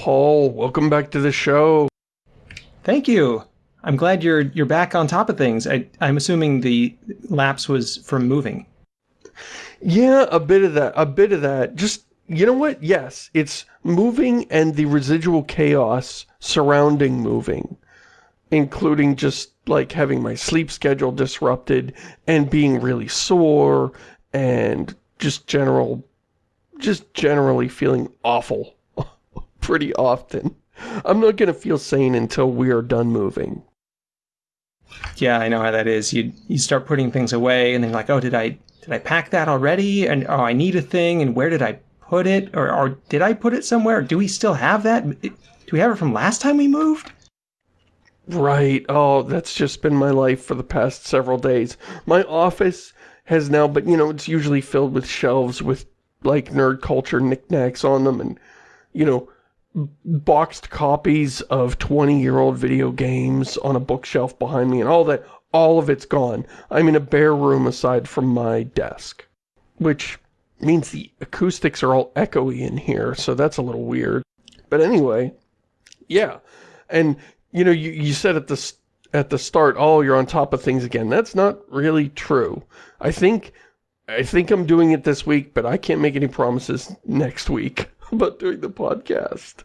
Paul, welcome back to the show. Thank you. I'm glad you're you're back on top of things. I, I'm assuming the lapse was from moving. Yeah, a bit of that. A bit of that. Just, you know what? Yes, it's moving and the residual chaos surrounding moving. Including just, like, having my sleep schedule disrupted and being really sore and just general, just generally feeling awful pretty often. I'm not going to feel sane until we are done moving. Yeah, I know how that is. You you start putting things away and then like, oh, did I did I pack that already? And oh, I need a thing. And where did I put it? Or, or did I put it somewhere? Do we still have that? Do we have it from last time we moved? Right. Oh, that's just been my life for the past several days. My office has now, but you know, it's usually filled with shelves with like nerd culture knickknacks on them and, you know, boxed copies of 20-year-old video games on a bookshelf behind me and all that, all of it's gone. I'm in a bare room aside from my desk, which means the acoustics are all echoey in here, so that's a little weird. But anyway, yeah. And, you know, you, you said at the, at the start, oh, you're on top of things again. That's not really true. I think, I think I'm doing it this week, but I can't make any promises next week. about doing the podcast.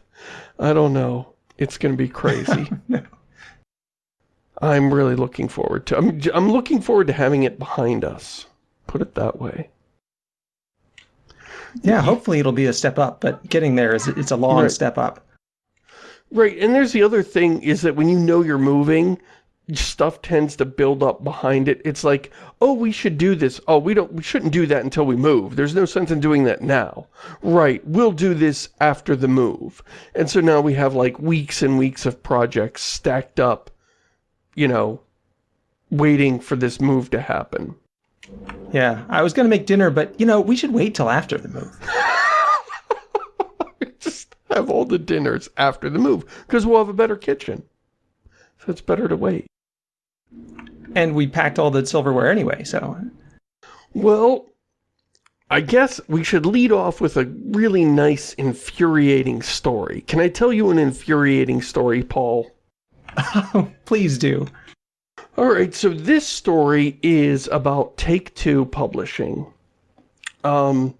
I don't know. It's going to be crazy. no. I'm really looking forward to I'm I'm looking forward to having it behind us. Put it that way. Yeah, hopefully it'll be a step up, but getting there is it's a long right. step up. Right, and there's the other thing is that when you know you're moving, stuff tends to build up behind it. It's like, oh, we should do this. Oh, we don't, we shouldn't do that until we move. There's no sense in doing that now. Right, we'll do this after the move. And so now we have like weeks and weeks of projects stacked up, you know, waiting for this move to happen. Yeah, I was going to make dinner, but, you know, we should wait till after the move. Just have all the dinners after the move, because we'll have a better kitchen. So it's better to wait. And we packed all the silverware anyway, so... Well, I guess we should lead off with a really nice, infuriating story. Can I tell you an infuriating story, Paul? Please do. Alright, so this story is about Take-Two Publishing. Um,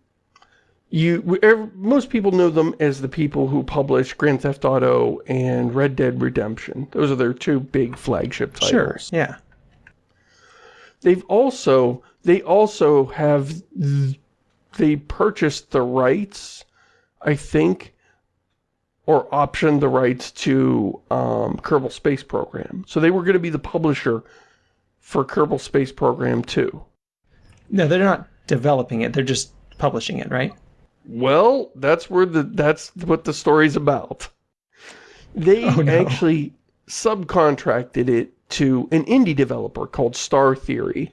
you most people know them as the people who publish Grand Theft Auto and Red Dead Redemption. Those are their two big flagship titles. Sure, yeah. They've also they also have they purchased the rights, I think, or optioned the rights to um, Kerbal Space Program. So they were going to be the publisher for Kerbal Space Program 2. No, they're not developing it. They're just publishing it, right? Well, that's where the that's what the story's about. They oh, no. actually subcontracted it to an indie developer called Star Theory.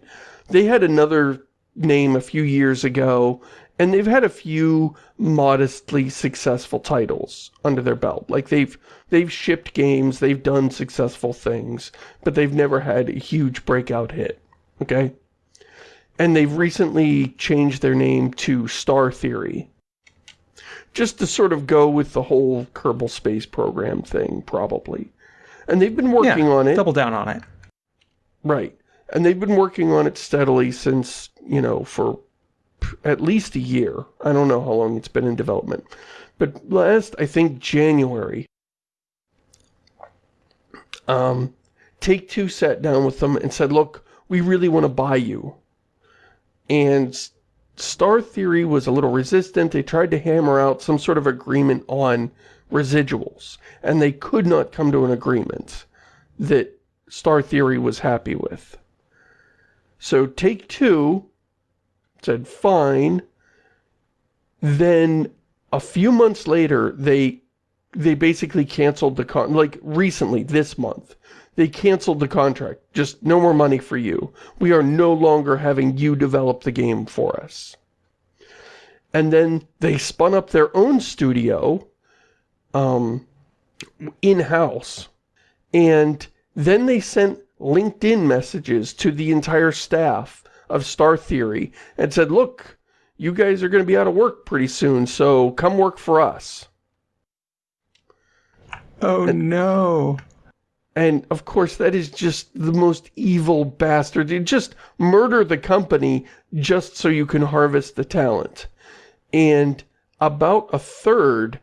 They had another name a few years ago, and they've had a few modestly successful titles under their belt. Like they've they've shipped games, they've done successful things, but they've never had a huge breakout hit. Okay? And they've recently changed their name to Star Theory just to sort of go with the whole Kerbal Space Program thing, probably. And they've been working yeah, on it. double down on it. Right. And they've been working on it steadily since, you know, for at least a year. I don't know how long it's been in development. But last, I think, January, um, Take-Two sat down with them and said, look, we really want to buy you. And Star Theory was a little resistant. They tried to hammer out some sort of agreement on residuals, and they could not come to an agreement that Star Theory was happy with. So Take-Two said, fine. Then a few months later, they they basically canceled the con like recently this month they canceled the contract. Just no more money for you. We are no longer having you develop the game for us. And then they spun up their own studio um, in-house. And then they sent LinkedIn messages to the entire staff of Star Theory and said, look, you guys are going to be out of work pretty soon, so come work for us. Oh no. And of course, that is just the most evil bastard. You just murder the company just so you can harvest the talent. And about a third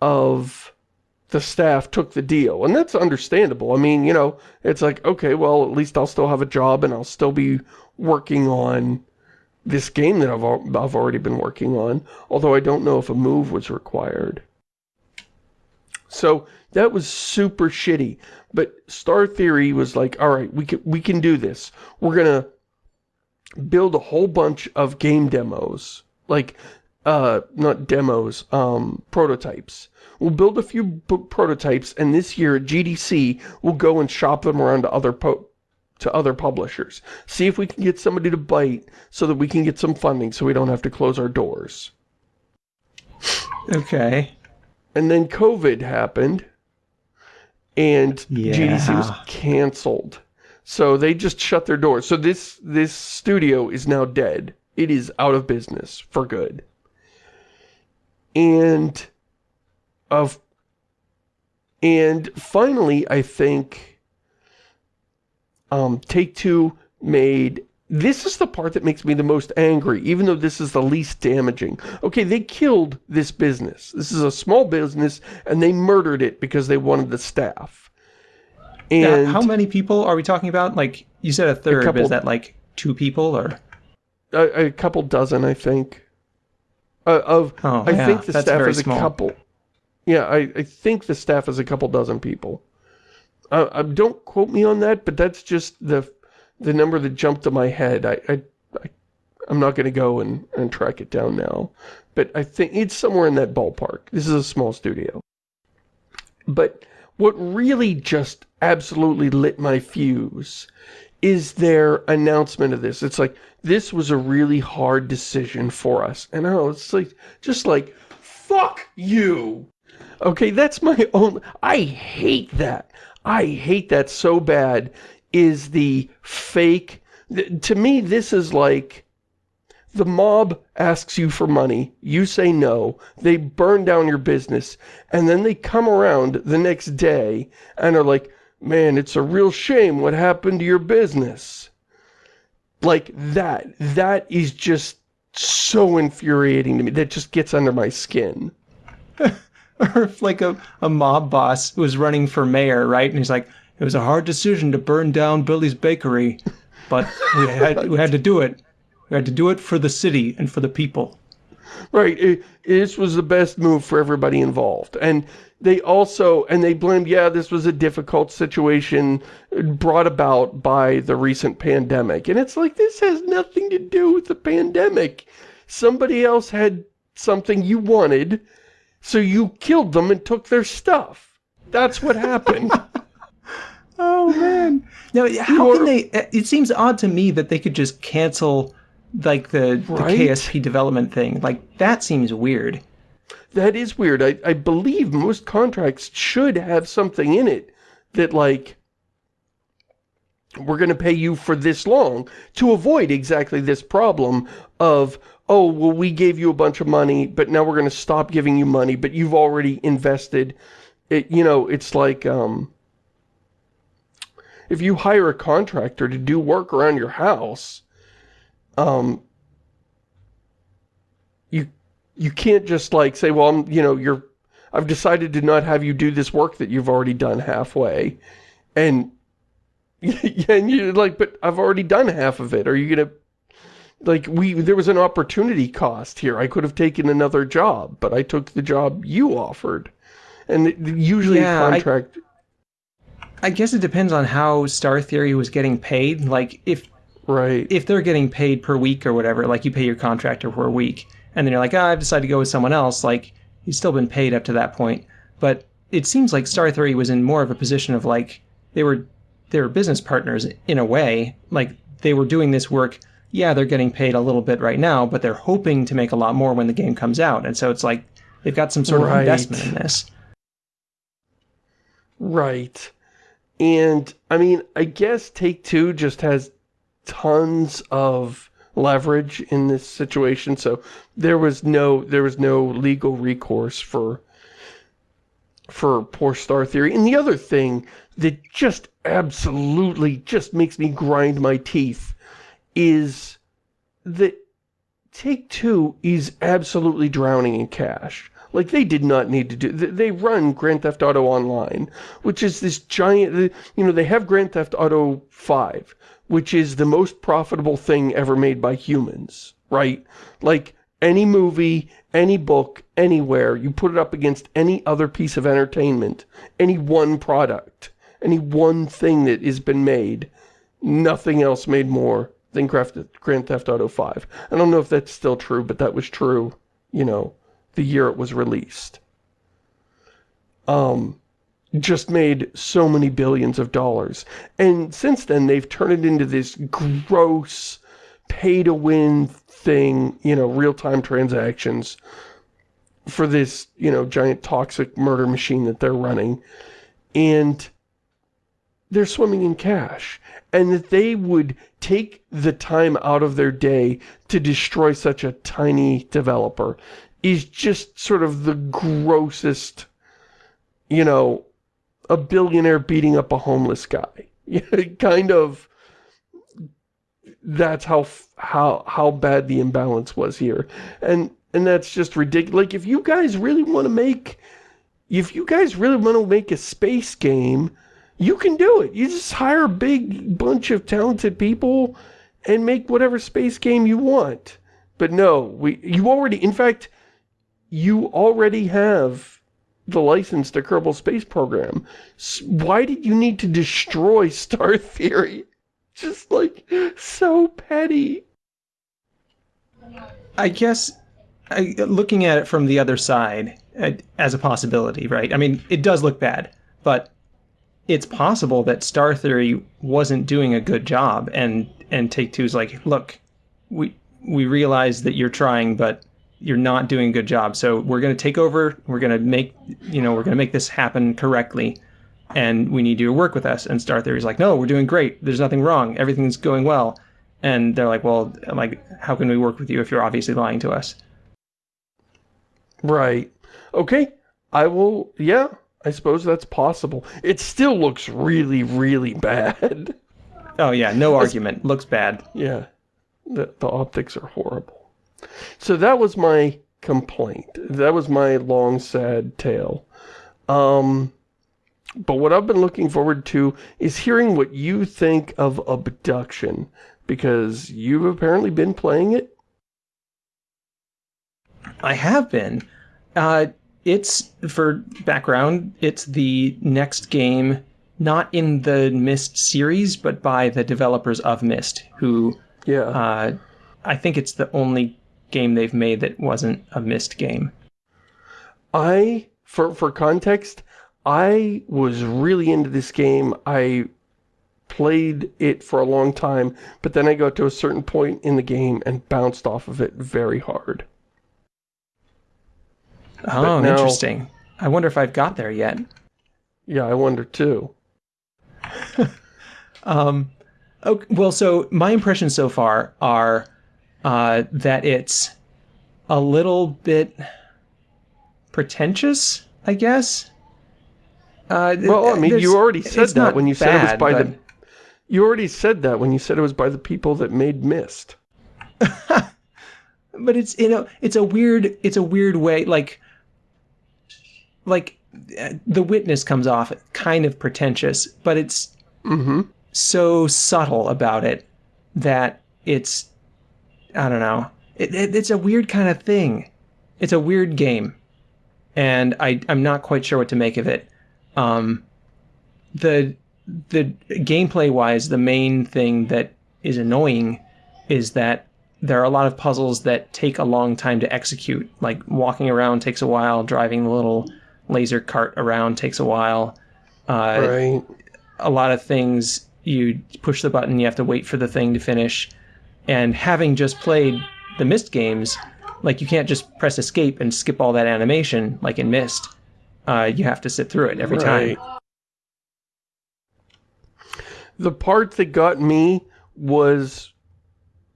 of the staff took the deal. And that's understandable. I mean, you know, it's like, okay, well, at least I'll still have a job and I'll still be working on this game that I've, I've already been working on. Although I don't know if a move was required. So that was super shitty. But Star Theory was like, all right, we can, we can do this. We're going to build a whole bunch of game demos. Like, uh, not demos, um, prototypes. We'll build a few book prototypes, and this year at GDC, we'll go and shop them around to other to other publishers. See if we can get somebody to bite so that we can get some funding so we don't have to close our doors. Okay. And then COVID happened, and yeah. GDC was canceled. So they just shut their doors. So this, this studio is now dead. It is out of business for good. And of and finally, I think um, Take-Two made this is the part that makes me the most angry, even though this is the least damaging. Okay, they killed this business. This is a small business, and they murdered it because they wanted the staff. And now, how many people are we talking about? Like, you said a third, a couple, is that like two people, or? A, a couple dozen, I think. Uh, of, oh, I yeah, think the staff is a small. couple. Yeah, I, I think the staff is a couple dozen people. Uh, uh, don't quote me on that, but that's just the the number that jumped to my head. I, I, I am not going to go and, and track it down now, but I think it's somewhere in that ballpark. This is a small studio. But what really just absolutely lit my fuse is their announcement of this. It's like, this was a really hard decision for us. And oh, it's like, just like, fuck you. Okay, that's my own, I hate that. I hate that so bad is the fake, to me this is like, the mob asks you for money, you say no, they burn down your business, and then they come around the next day and are like, man, it's a real shame what happened to your business. Like that, that is just so infuriating to me. That just gets under my skin. or if like a, a mob boss was running for mayor, right? And he's like, it was a hard decision to burn down Billy's bakery, but we had, we had to do it. We had to do it for the city and for the people. Right. It, this was the best move for everybody involved. And they also, and they blamed, yeah, this was a difficult situation brought about by the recent pandemic. And it's like, this has nothing to do with the pandemic. Somebody else had something you wanted, so you killed them and took their stuff. That's what happened. oh, man. Now, how can they, it seems odd to me that they could just cancel, like, the, right? the KSP development thing. Like, that seems weird that is weird. I, I believe most contracts should have something in it that, like, we're going to pay you for this long to avoid exactly this problem of, oh, well, we gave you a bunch of money, but now we're going to stop giving you money, but you've already invested. It, you know, it's like, um, if you hire a contractor to do work around your house, um, you you can't just like say, well, I'm, you know, you're, I've decided to not have you do this work that you've already done halfway. And, and you're like, but I've already done half of it. Are you going to, like, we, there was an opportunity cost here. I could have taken another job, but I took the job you offered. And usually yeah, a contract... I, I guess it depends on how Star Theory was getting paid. Like, if Right. If they're getting paid per week or whatever, like you pay your contractor per week, and then you're like, oh, I've decided to go with someone else, like, he's still been paid up to that point. But it seems like Star Theory was in more of a position of like, they were, they were business partners in a way. Like, they were doing this work, yeah, they're getting paid a little bit right now, but they're hoping to make a lot more when the game comes out. And so it's like, they've got some sort right. of investment in this. Right. And, I mean, I guess Take-Two just has tons of leverage in this situation, so there was no there was no legal recourse for for poor Star Theory. And the other thing that just absolutely just makes me grind my teeth is that Take-Two is absolutely drowning in cash. Like, they did not need to do... They run Grand Theft Auto Online, which is this giant... You know, they have Grand Theft Auto 5, which is the most profitable thing ever made by humans, right? Like, any movie, any book, anywhere, you put it up against any other piece of entertainment, any one product, any one thing that has been made, nothing else made more than Grand Theft Auto 5. I don't know if that's still true, but that was true, you know, the year it was released. Um, just made so many billions of dollars. And since then, they've turned it into this gross, pay-to-win thing, you know, real-time transactions for this, you know, giant toxic murder machine that they're running. And they're swimming in cash. And that they would take the time out of their day to destroy such a tiny developer is just sort of the grossest, you know, a billionaire beating up a homeless guy. kind of, that's how, how, how bad the imbalance was here. And, and that's just ridiculous. Like, if you guys really want to make, if you guys really want to make a space game, you can do it. You just hire a big bunch of talented people and make whatever space game you want. But no, we you already, in fact, you already have the license to Kerbal Space Program. Why did you need to destroy Star Theory? Just like, so petty. I guess, I, looking at it from the other side, uh, as a possibility, right? I mean, it does look bad, but it's possible that Star Theory wasn't doing a good job, and and Take Two's like, look, we we realize that you're trying, but you're not doing a good job. So we're going to take over. We're going to make, you know, we're going to make this happen correctly. And we need you to work with us. And Star Theory's like, no, we're doing great. There's nothing wrong. Everything's going well. And they're like, well, like, how can we work with you if you're obviously lying to us? Right. Okay. I will, yeah, I suppose that's possible. It still looks really, really bad. Oh yeah, no argument. Looks bad. Yeah. The, the optics are horrible. So that was my complaint. That was my long, sad tale. Um, but what I've been looking forward to is hearing what you think of Obduction, because you've apparently been playing it. I have been. Uh, it's, for background, it's the next game, not in the Myst series, but by the developers of Myst, who... Yeah. Uh, I think it's the only game they've made that wasn't a Myst game. I, for, for context, I was really into this game. I played it for a long time, but then I got to a certain point in the game and bounced off of it very hard. Oh, now, interesting. I wonder if I've got there yet. Yeah, I wonder too. um, okay, well, so my impressions so far are uh, that it's a little bit pretentious, I guess. Uh, well, I mean, you already said that when you bad, said it was by but... the... You already said that when you said it was by the people that made Myst. but it's, you know, it's a weird, it's a weird way, like, like, The Witness comes off kind of pretentious, but it's mm -hmm. so subtle about it that it's I don't know. It, it, it's a weird kind of thing. It's a weird game, and I I'm not quite sure what to make of it. Um, the the gameplay wise, the main thing that is annoying is that there are a lot of puzzles that take a long time to execute. Like walking around takes a while, driving the little laser cart around takes a while. Uh, right. A lot of things you push the button, you have to wait for the thing to finish. And having just played the Myst games, like you can't just press escape and skip all that animation like in Myst. Uh, you have to sit through it every right. time. The part that got me was,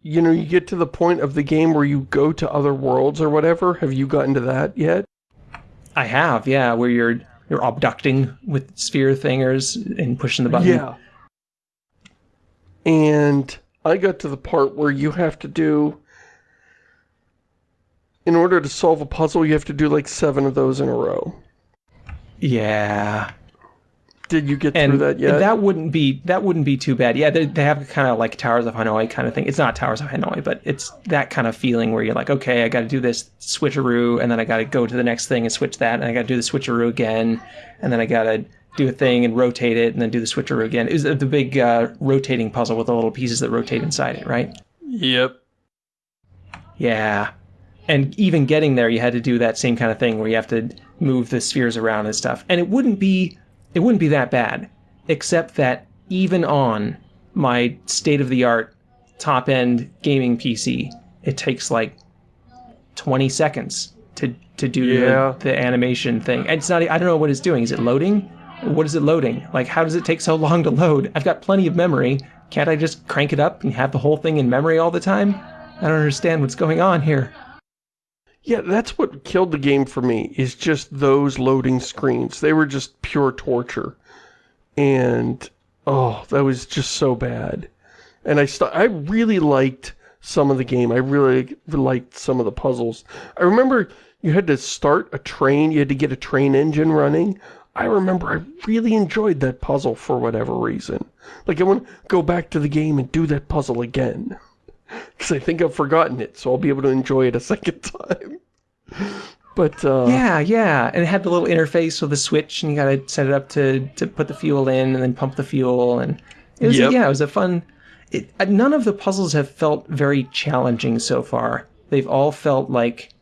you know, you get to the point of the game where you go to other worlds or whatever. Have you gotten to that yet? I have, yeah, where you're you're abducting with sphere thingers and pushing the button. Yeah. And I got to the part where you have to do... In order to solve a puzzle, you have to do like seven of those in a row. Yeah. Did you get And through that yet? that wouldn't be that wouldn't be too bad. Yeah, they, they have kind of like Towers of Hanoi kind of thing. It's not Towers of Hanoi, but it's that kind of feeling where you're like, okay, I got to do this switcheroo, and then I got to go to the next thing and switch that, and I got to do the switcheroo again, and then I got to do a thing and rotate it, and then do the switcheroo again. It was the big uh, rotating puzzle with the little pieces that rotate inside it, right? Yep. Yeah. And even getting there, you had to do that same kind of thing where you have to move the spheres around and stuff. And it wouldn't be, it wouldn't be that bad, except that even on my state of the art top end gaming PC, it takes like 20 seconds to to do Yeah. the, the animation thing. And it's not, I don't know what it's doing. Is it loading? What is it loading? Like, how does it take so long to load? I've got plenty of memory. Can't I just crank it up and have the whole thing in memory all the time? I don't understand what's going on here. Yeah, that's what killed the game for me, is just those loading screens. They were just pure torture. And, oh, that was just so bad. And I I really liked some of the game. I really liked some of the puzzles. I remember you had to start a train, you had to get a train engine running. I remember I really enjoyed that puzzle for whatever reason. Like, I want to go back to the game and do that puzzle again. Because I think I've forgotten it, so I'll be able to enjoy it a second time. But, uh... Yeah, yeah. And it had the little interface with the switch, and you got to set it up to, to put the fuel in and then pump the fuel. And it was, Yep. yeah, it was a fun. It, uh, none of the puzzles have felt very challenging so far. They've all felt like,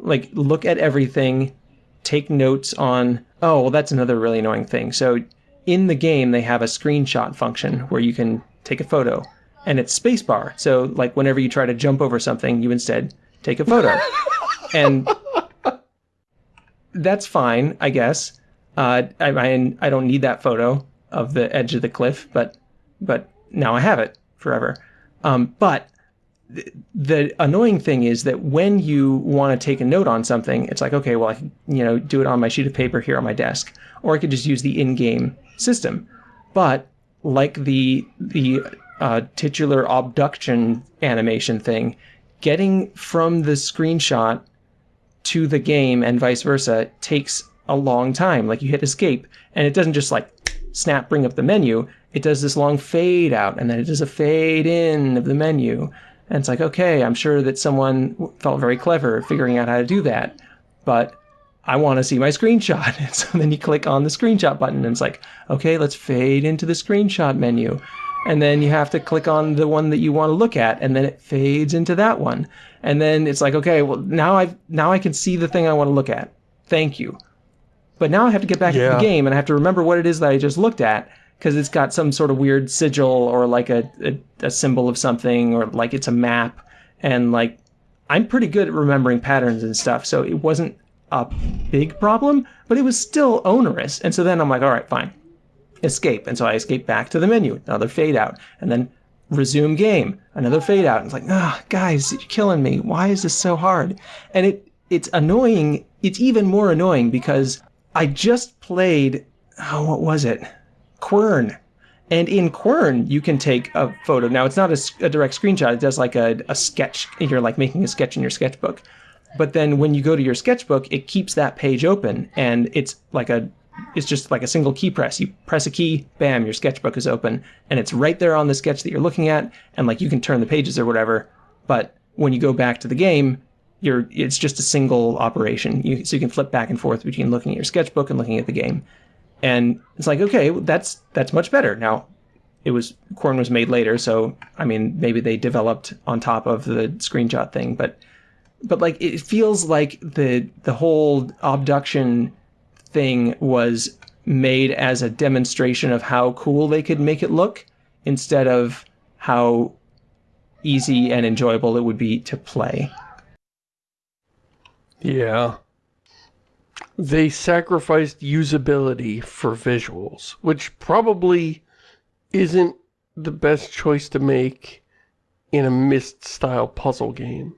like look at everything, take notes on. Oh, well, that's another really annoying thing. So in the game, they have a screenshot function where you can take a photo, and it's spacebar. So like whenever you try to jump over something, you instead take a photo, and that's fine, I guess. Uh, I, I I don't need that photo of the edge of the cliff, but but now I have it forever. Um, but the annoying thing is that when you want to take a note on something, it's like okay, well I can you know do it on my sheet of paper here on my desk, or I could just use the in-game system. But like the the uh, titular obduction animation thing, getting from the screenshot to the game and vice versa takes a long time. Like you hit escape and it doesn't just like snap bring up the menu. It does this long fade out and then it does a fade in of the menu. And it's like, okay, I'm sure that someone felt very clever figuring out how to do that, but I want to see my screenshot. And so then you click on the screenshot button and it's like, okay, let's fade into the screenshot menu. And then you have to click on the one that you want to look at and then it fades into that one. And then it's like, okay, well now I now I can see the thing I want to look at. Thank you. But now I have to get back into the game and I have to remember what it is that I just looked at because it's got some sort of weird sigil or like a, a, a symbol of something or like it's a map. And like, I'm pretty good at remembering patterns and stuff. So it wasn't a big problem, but it was still onerous. And so then I'm like, all right, fine. Escape. And so I escape back to the menu, another fade out. And then resume game, another fade out. And it's like, ah, guys, you're killing me. Why is this so hard? And it it's annoying. It's even more annoying because I just played, oh, what was it? Quern. And in Quern, you can take a photo. Now, it's not a direct screenshot. It does like a, a sketch. You're like making a sketch in your sketchbook. But then when you go to your sketchbook, it keeps that page open and it's like a it's just like a single key press. You press a key, bam, your sketchbook is open and it's right there on the sketch that you're looking at and like you can turn the pages or whatever. But when you go back to the game, you're it's just a single operation. You, so you can flip back and forth between looking at your sketchbook and looking at the game. And it's like, okay, that's that's much better. Now, it was Quern was made later, so I mean, maybe they developed on top of the screenshot thing, but but like it feels like the the whole obduction thing was made as a demonstration of how cool they could make it look instead of how easy and enjoyable it would be to play. Yeah. They sacrificed usability for visuals, which probably isn't the best choice to make in a Myst-style puzzle game.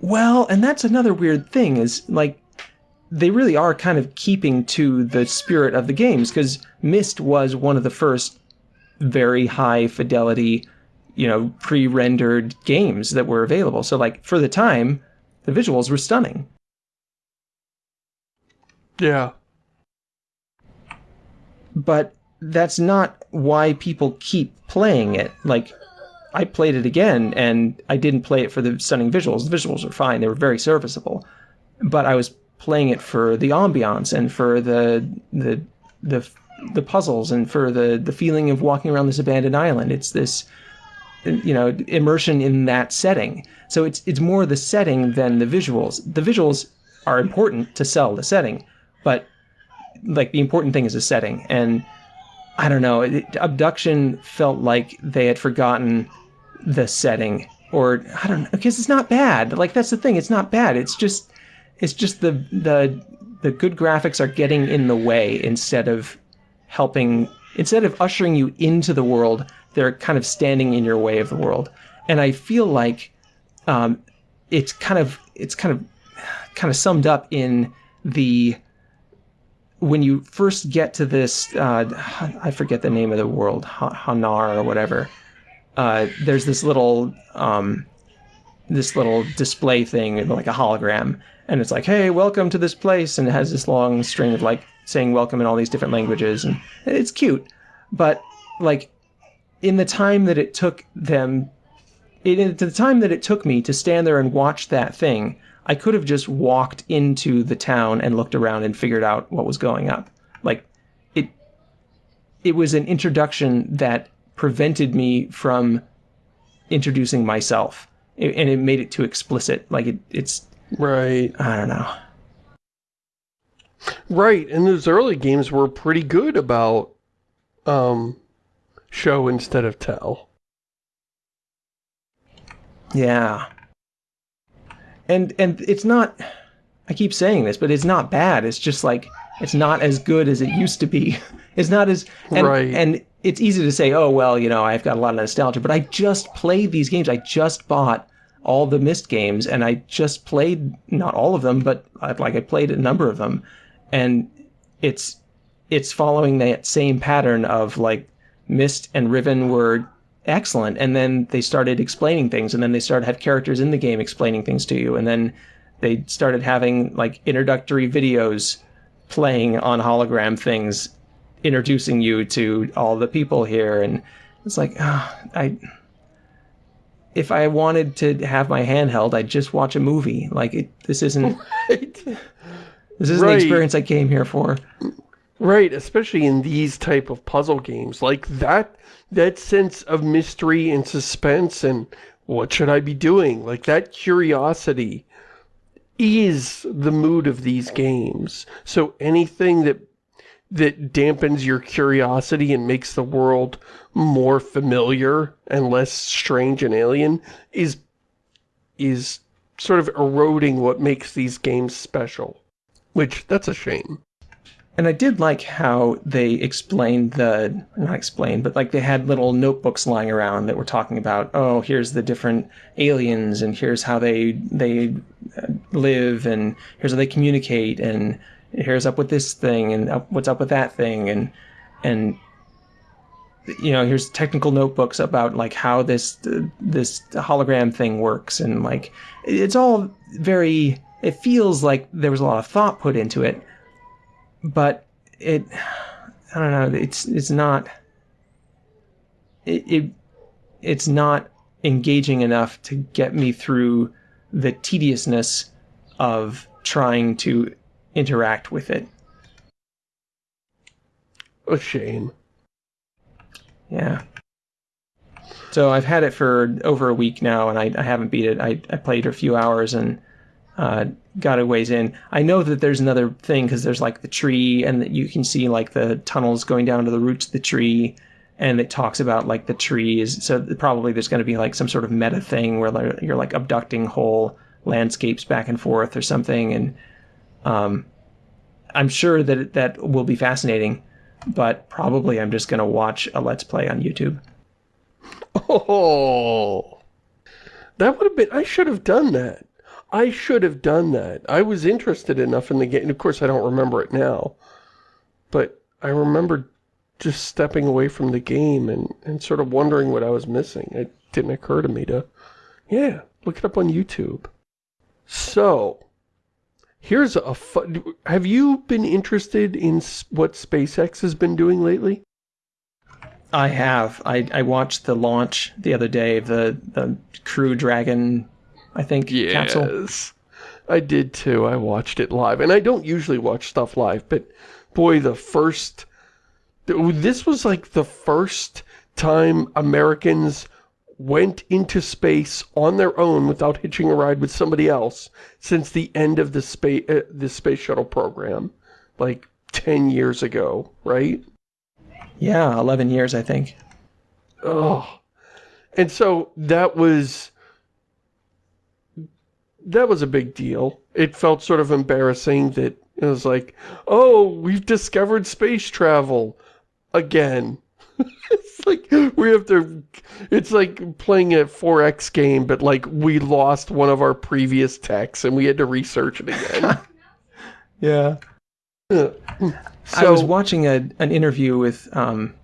Well, and that's another weird thing is like they really are kind of keeping to the spirit of the games because Myst was one of the first very high fidelity, you know, pre-rendered games that were available. So like for the time, the visuals were stunning. Yeah. But that's not why people keep playing it. Like I played it again and I didn't play it for the stunning visuals. The visuals were fine. They were very serviceable. But I was playing it for the ambiance and for the the the the puzzles and for the the feeling of walking around this abandoned island. It's this you know immersion in that setting. So it's it's more the setting than the visuals. The visuals are important to sell the setting, but like the important thing is the setting. And I don't know, it, Obduction felt like they had forgotten the setting, or I don't know, because it's not bad. Like that's the thing, it's not bad. It's just it's just the the the good graphics are getting in the way instead of helping instead of ushering you into the world they're kind of standing in your way of the world. And i feel like um, it's kind of it's kind of kind of summed up in the when you first get to this uh, i forget the name of the world hanar or whatever uh, there's this little um, this little display thing like a hologram. And it's like, hey, welcome to this place, and it has this long string of like saying welcome in all these different languages, and it's cute, but like in the time that it took them, in the time that it took me to stand there and watch that thing, I could have just walked into the town and looked around and figured out what was going up. Like it, it was an introduction that prevented me from introducing myself, and it made it too explicit. Like it, it's Right. I don't know. Right, and those early games were pretty good about um, show instead of tell. Yeah. And and it's not I keep saying this, but it's not bad. It's just like it's not as good as it used to be. It's not as and, right. and it's easy to say, "Oh, well, you know, I've got a lot of nostalgia," but I just played these games. I just bought all the Myst games, and I just played not all of them, but uh, like I played a number of them, and it's it's following that same pattern of like Myst and Riven were excellent, and then they started explaining things, and then they started have characters in the game explaining things to you, and then they started having like introductory videos playing on hologram things, introducing you to all the people here, and it's like oh, I if I wanted to have my handheld, I'd just watch a movie. Like it, this isn't right. this isn't right. the experience I came here for. Right, especially in these type of puzzle games. Like that that sense of mystery and suspense and what should I be doing? Like that curiosity is the mood of these games. So anything that that dampens your curiosity and makes the world more familiar and less strange and alien is is sort of eroding what makes these games special. Which, that's a shame. And I did like how they explained the, not explained, but like they had little notebooks lying around that were talking about, oh, here's the different aliens and here's how they, they uh, live and here's how they communicate and here's up with this thing and up, what's up with that thing. And and you know here's technical notebooks about like how this this hologram thing works. And like it's all very it feels like there was a lot of thought put into it but it i don't know it's it's not it, it it's not engaging enough to get me through the tediousness of trying to interact with it. A shame. Yeah. So I've had it for over a week now, and I, I haven't beat it. I, I played a few hours and uh, got a ways in. I know that there's another thing because there's like the tree, and that you can see like the tunnels going down to the roots of the tree, and it talks about like the trees. So probably there's going to be like some sort of meta thing where you're like abducting whole landscapes back and forth or something, and um, I'm sure that that will be fascinating, but probably I'm just going to watch a Let's Play on YouTube. Oh, that would have been, I should have done that. I should have done that. I was interested enough in the game. Of course, I don't remember it now. But I remember just stepping away from the game and, and sort of wondering what I was missing. It didn't occur to me to, yeah, look it up on YouTube. So, here's a fun, have you been interested in what SpaceX has been doing lately? I have. I, I watched the launch the other day of the, the Crew Dragon, I think, yes. I did too. I watched it live. And I don't usually watch stuff live, but boy, the first... This was like the first time Americans went into space on their own without hitching a ride with somebody else since the end of the space uh, the space shuttle program like 10 years ago right yeah 11 years i think oh and so that was that was a big deal. It felt sort of embarrassing that it was like oh we've discovered space travel again. It's like we have to it's like playing a 4x game but like we lost one of our previous techs and we had to research it again. Yeah. So, i was watching a, an interview with um,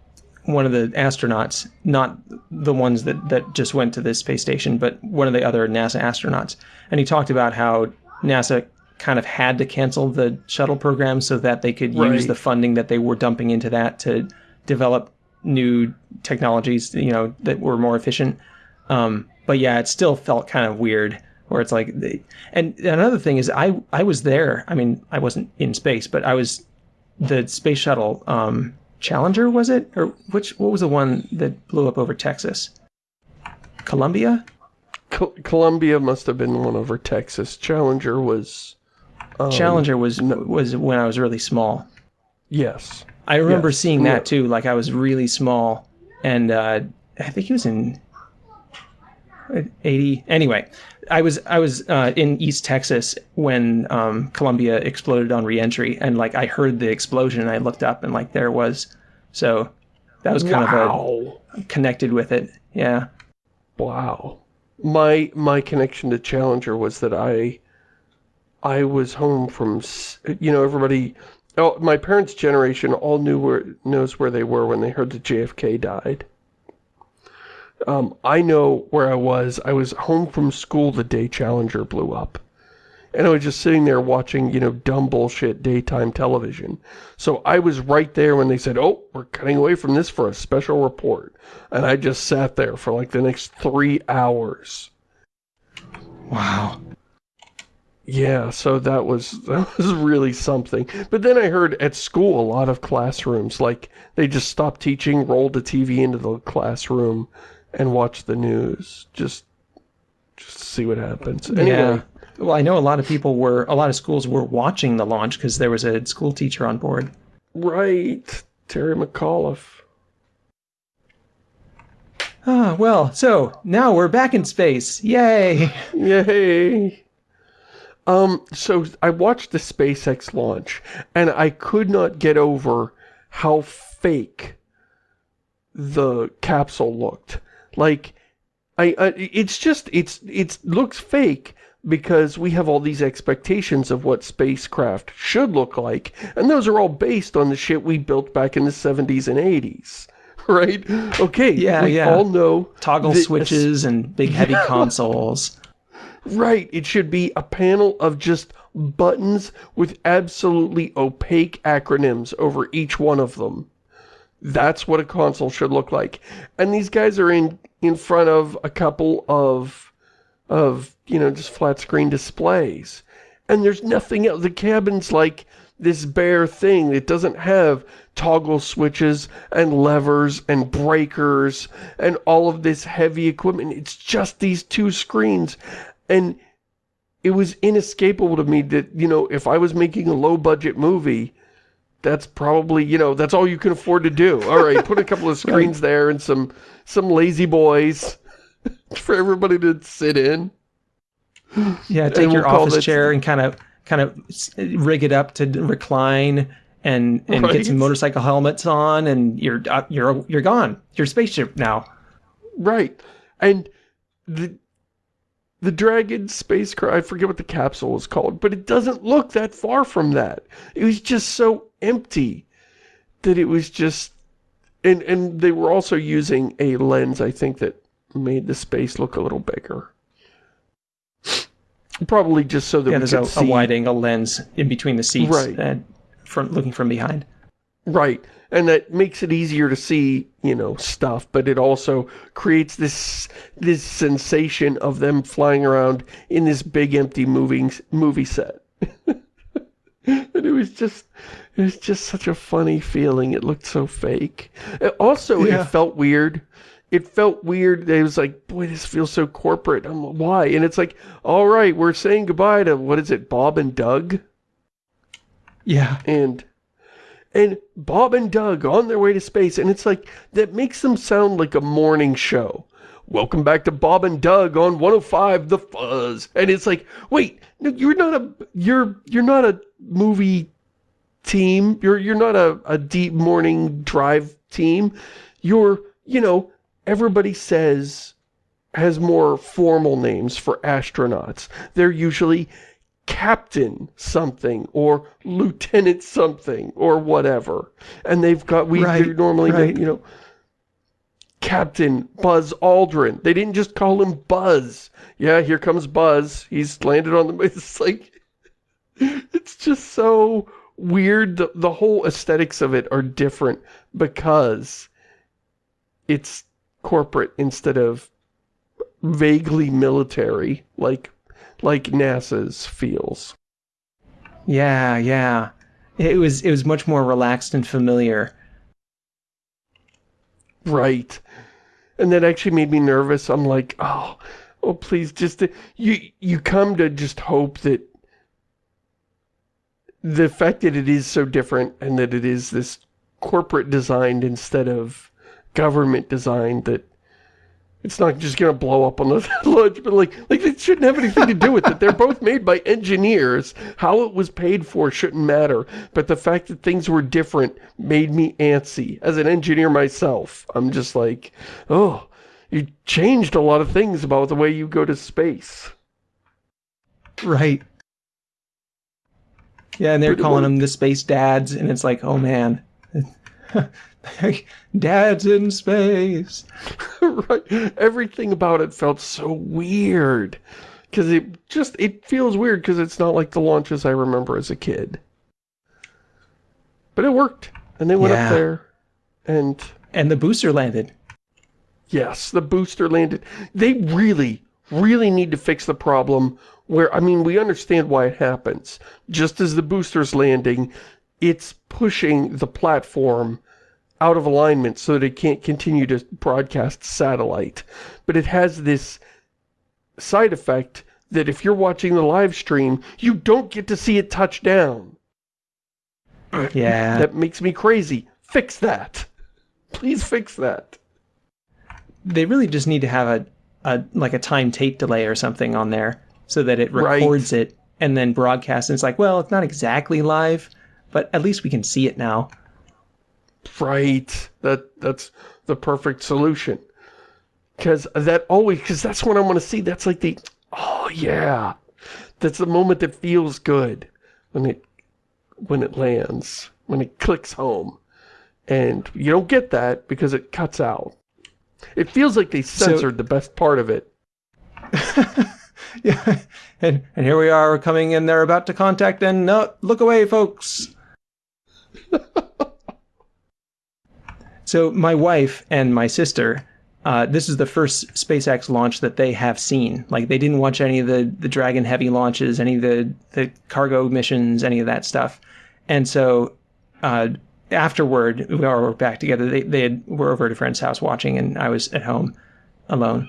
one of the astronauts not the ones that that just went to the space station but one of the other nasa astronauts and he talked about how nasa kind of had to cancel the shuttle program so that they could right. use the funding that they were dumping into that to develop new technologies, you know, that were more efficient. Um, but yeah, it still felt kind of weird where it's like, they, and another thing is I, I was there. I mean, I wasn't in space, but I was the space shuttle, um, Challenger, was it? Or which, what was the one that blew up over Texas? Columbia? Co Columbia must have been one over Texas. Challenger was, um, Challenger was, no, was when I was really small. Yes. I remember yes. seeing that too. Like I was really small, and uh, I think he was in eighty. Anyway, I was I was uh, in East Texas when um, Columbia exploded on reentry, and like I heard the explosion, and I looked up, and like there was. So that was kind wow. of a connected with it. Yeah. Wow. My my connection to Challenger was that I I was home from you know everybody Oh, my parents' generation all knew where knows where they were when they heard that JFK died. Um, I know where I was. I was home from school the day Challenger blew up. And I was just sitting there watching, you know, dumb bullshit daytime television. So I was right there when they said, oh, we're cutting away from this for a special report. And I just sat there for like the next three hours. Wow. Yeah, so that was that was really something. But then I heard at school a lot of classrooms, like, they just stopped teaching, rolled the TV into the classroom, and watched the news. Just, just see what happens. Anyway. Yeah. Well, I know a lot of people were, a lot of schools were watching the launch because there was a school teacher on board. Right. Terry McAuliffe. Ah, well, so now we're back in space. Yay! Yay! Um, so I watched the SpaceX launch, and I could not get over how fake the capsule looked. Like, I, I it's just, it's, it looks fake because we have all these expectations of what spacecraft should look like, and those are all based on the shit we built back in the 70s and 80s. Right? Okay, yeah, we yeah. all know... Toggle switches and big heavy yeah. consoles. Right, it should be a panel of just buttons with absolutely opaque acronyms over each one of them. That's what a console should look like. And these guys are in in front of a couple of of, you know, just flat screen displays. And there's nothing else. The cabin's like this bare thing. It doesn't have toggle switches and levers and breakers and all of this heavy equipment. It's just these two screens. And it was inescapable to me that, you know, if I was making a low-budget movie, that's probably, you know, that's all you can afford to do. All right, put a couple of screens there and some some lazy boys for everybody to sit in. Yeah, take your we'll office chair and kind of kind of rig it up to recline and and right? get some motorcycle helmets on and you're uh, you're you're gone. You're spaceship now. Right. And the the Dragon spacecraft, I forget what the capsule was called, but it doesn't look that far from that. It was just so empty that it was just, and, and they were also using a lens, I think, that made the space look a little bigger. Probably just so that yeah, we there's a, could a wide angle lens in between the seats, Right. and from looking from behind. Right. And that makes it easier to see, you know, stuff, but it also creates this this sensation of them flying around in this big empty moving movie set. and it was just it was just such a funny feeling. It looked so fake. Uh, Also, Yeah. it felt weird. It felt weird. It was like, boy, this feels so corporate. I'm like, why? And it's like, all right, we're saying goodbye to what is it, Bob and Doug? Yeah. and and Bob and Doug on their way to space and it's like that makes them sound like a morning show welcome back to Bob and Doug on 105 The Fuzz and it's like wait no, you're not a you're you're not a movie team you're you're not a, a deep morning drive team you're you know everybody says has more formal names for astronauts. They're usually captain something or lieutenant something or whatever. And they've got we Right, normally right. you know captain buzz aldrin. They didn't just call him buzz. Yeah here comes buzz. He's landed on the it's like it's just so weird. The, the whole aesthetics of it are different because it's corporate instead of vaguely military like like NASA's feels. Yeah, yeah. It was it was much more relaxed and familiar. Right. And that actually made me nervous. I'm like, oh, oh, please, just, you, you come to just hope that the fact that it is so different and that it is this corporate designed instead of government design that it's not just going to blow up on the launch, but like, like it shouldn't have anything to do with it. They're both made by engineers. How it was paid for shouldn't matter. But the fact that things were different made me antsy. As an engineer myself, I'm just like, oh, you changed a lot of things about the way you go to space. Right. Yeah, and they're calling them the space dads, and it's like, oh man. dads in space. right. Everything about it felt so weird. Because it just, it feels weird because it's not like the launches I remember as a kid. But it worked. And they went Yeah. up there. And And the booster landed. yes, the booster landed. They really, really need to fix the problem where, I mean, we understand why it happens. Just as the booster's landing, it's pushing the platform out of alignment so that it can't continue to broadcast satellite. But it has this side effect that if you're watching the live stream, you don't get to see it touch down. Yeah. That makes me crazy. Fix that. Please fix that. they really just need to have a, a like a time tape delay or something on there so that it Right. records it and then broadcasts. And it's like, well, it's not exactly live, but at least we can see it now. Right. That that's the perfect solution. Cause that always cause that's what I want to see. That's like the oh yeah. That's the moment that feels good when it when it lands, when it clicks home. And you don't get that because it cuts out. It feels like they censored the best part of it. Yeah. And and here we are coming in. They're about to contact. And no, look away, folks. so my wife and my sister. Uh, this is the first SpaceX launch that they have seen. Like they didn't watch any of the, the Dragon Heavy launches, any of the, the cargo missions, any of that stuff. And so uh, afterward, we all were back together. They, they had, were over at a friend's house watching, and I was at home alone.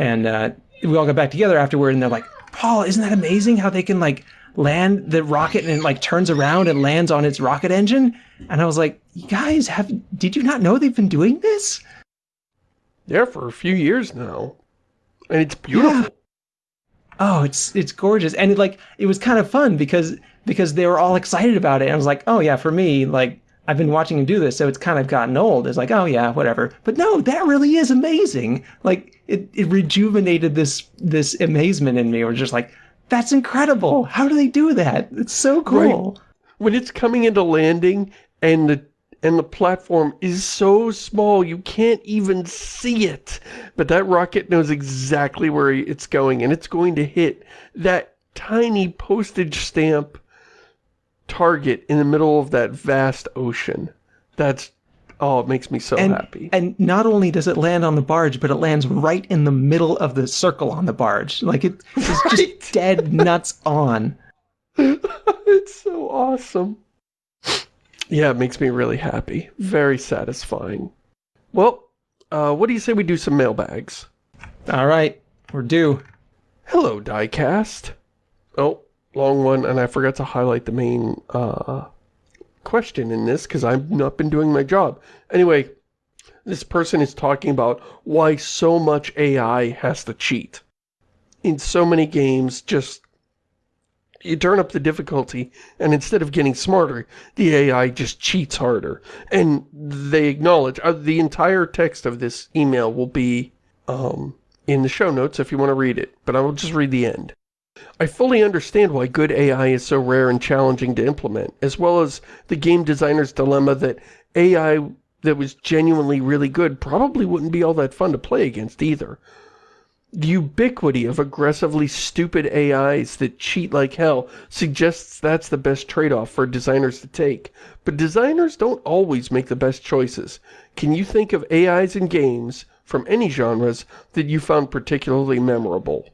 And uh, we all got back together afterward, and they're like, Paul, isn't that amazing how they can like land the rocket and it like turns around and lands on its rocket engine? And I was like, you guys have, did you not know they've been doing this? Yeah, for a few years now. And it's beautiful. Oh, it's it's gorgeous, and it, like it was kind of fun because because they were all excited about it. And I was like, oh yeah, for me, like I've been watching him do this, so it's kind of gotten old. It's like, oh yeah, whatever. But no, that really is amazing. Like it, it rejuvenated this this amazement in me. We're just like, that's incredible. Oh. How do they do that? It's so cool. Right. When it's coming into landing and the and the platform is so small you can't even see it. But that rocket knows exactly where it's going and it's going to hit that tiny postage stamp target in the middle of that vast ocean. That's, oh, it makes me so and, happy. And not only does it land on the barge, but it lands right in the middle of the circle on the barge. Like it's right. just dead nuts on. it's so awesome. Yeah, it makes me really happy. Very satisfying. Well, uh, what do you say we do some mailbags? All right, we're due. Hello, Diecast. Oh, long one, and I forgot to highlight the main uh, question in this because I've not been doing my job. Anyway, this person is talking about why so much AI has to cheat. In so many games, just you turn up the difficulty, and instead of getting smarter, the AI just cheats harder. And they acknowledge, uh, the entire text of this email will be um, in the show notes if you want to read it, but I will just read the end. I fully understand why good AI is so rare and challenging to implement, as well as the game designer's dilemma that AI that was genuinely really good probably wouldn't be all that fun to play against either. The ubiquity of aggressively stupid AIs that cheat like hell suggests that's the best trade-off for designers to take. But designers don't always make the best choices. Can you think of AIs in games, from any genres, that you found particularly memorable?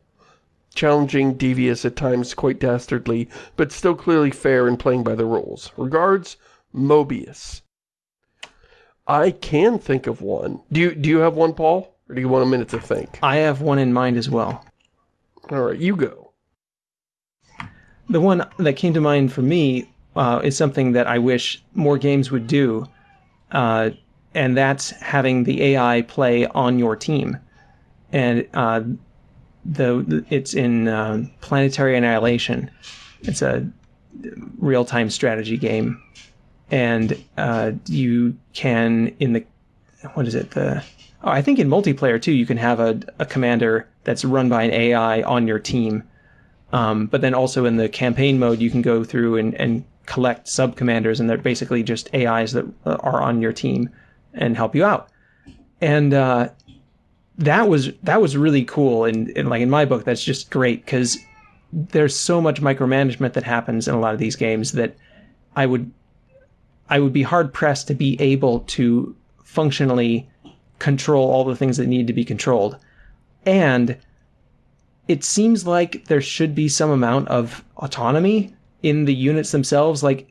Challenging, devious, at times quite dastardly, but still clearly fair in playing by the rules. Regards, Mobius. I can think of one. Do you, do you have one, Paul? Or do you want a minute to think? I have one in mind as well. Alright, you go. The one that came to mind for me uh, is something that I wish more games would do, uh, and that's having the AI play on your team. And uh, the it's in uh, Planetary Annihilation. It's a real-time strategy game, and uh, you can in the what is it the oh, I think in multiplayer too you can have a, a commander that's run by an AI on your team, um, but then also in the campaign mode you can go through and, and collect sub commanders, and they're basically just AIs that are on your team and help you out. And uh, that was that was really cool and, and like in my book that's just great because there's so much micromanagement that happens in a lot of these games that I would I would be hard pressed to be able to functionally control all the things that need to be controlled. And it seems like there should be some amount of autonomy in the units themselves. Like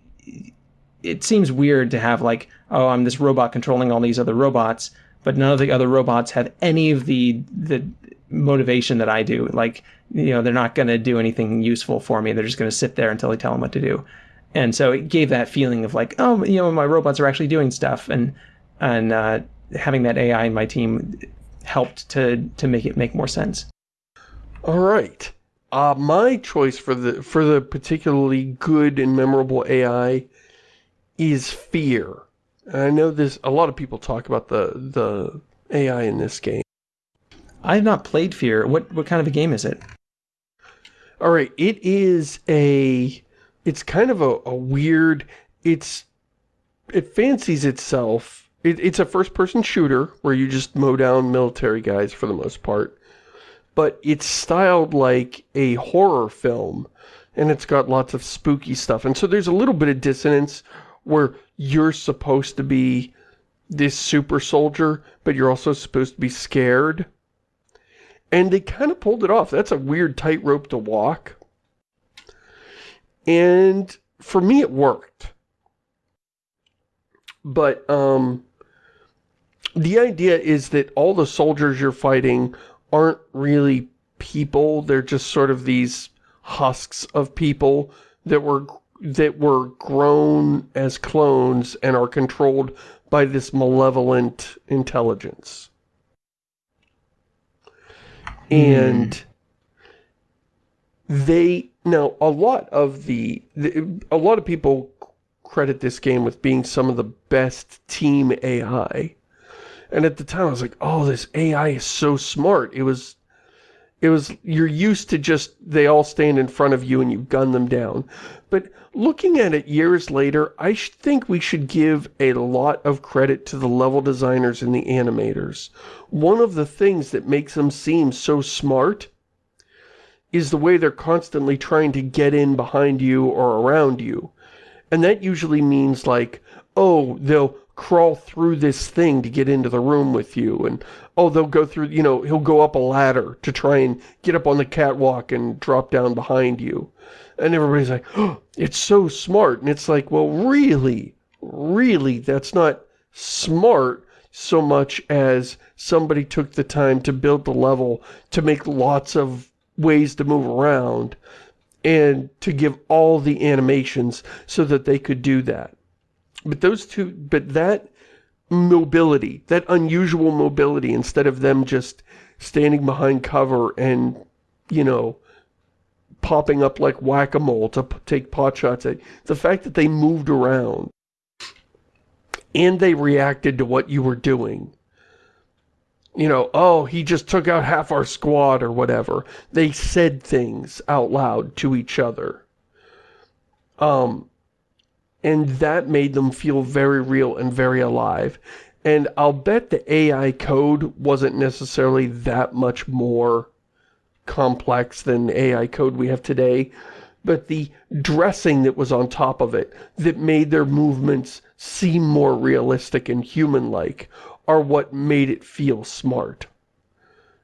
it seems weird to have like, oh, I'm this robot controlling all these other robots but none of the other robots have any of the the motivation that I do. Like, you know, they're not going to do anything useful for me. They're just going to sit there until I tell them what to do. And so it gave that feeling of like, oh, you know, my robots are actually doing stuff, and and uh, having that AI in my team helped to to make it make more sense. All right. Uh, my choice for the for the particularly good and memorable AI is fear. I know this, a lot of people talk about the, the AI in this game. I have not played Fear. What, what kind of a game is it? Alright, it is a, it's kind of a, a weird, it's, it fancies itself, it, it's a first-person shooter where you just mow down military guys for the most part, but it's styled like a horror film, and it's got lots of spooky stuff, and so there's a little bit of dissonance where you're supposed to be this super soldier, but you're also supposed to be scared. And they kind of pulled it off. That's a weird tightrope to walk. And for me, it worked. But, um, the idea is that all the soldiers you're fighting aren't really people. They're just sort of these husks of people that were that were grown as clones and are controlled by this malevolent intelligence. And mm. they, now a lot of the, the, a lot of people credit this game with being some of the best team AI. And at the time I was like, oh, this AI is so smart. It was it was, you're used to just, they all stand in front of you and you gun them down. But looking at it years later, I think we should give a lot of credit to the level designers and the animators. One of the things that makes them seem so smart is the way they're constantly trying to get in behind you or around you. And that usually means like, oh, they'll crawl through this thing to get into the room with you and oh they'll go through you know he'll go up a ladder to try and get up on the catwalk and drop down behind you. And everybody's like oh it's so smart. And it's like well really really that's not smart so much as somebody took the time to build the level to make lots of ways to move around and to give all the animations so that they could do that. But those two, but that mobility, that unusual mobility, instead of them just standing behind cover and, you know, popping up like whack-a-mole to take pot shots at, the fact that they moved around and they reacted to what you were doing. You know, oh, he just took out half our squad or whatever. They said things out loud to each other. Um, and that made them feel very real and very alive. And I'll bet the AI code wasn't necessarily that much more complex than AI code we have today, but the dressing that was on top of it that made their movements seem more realistic and human-like are what made it feel smart.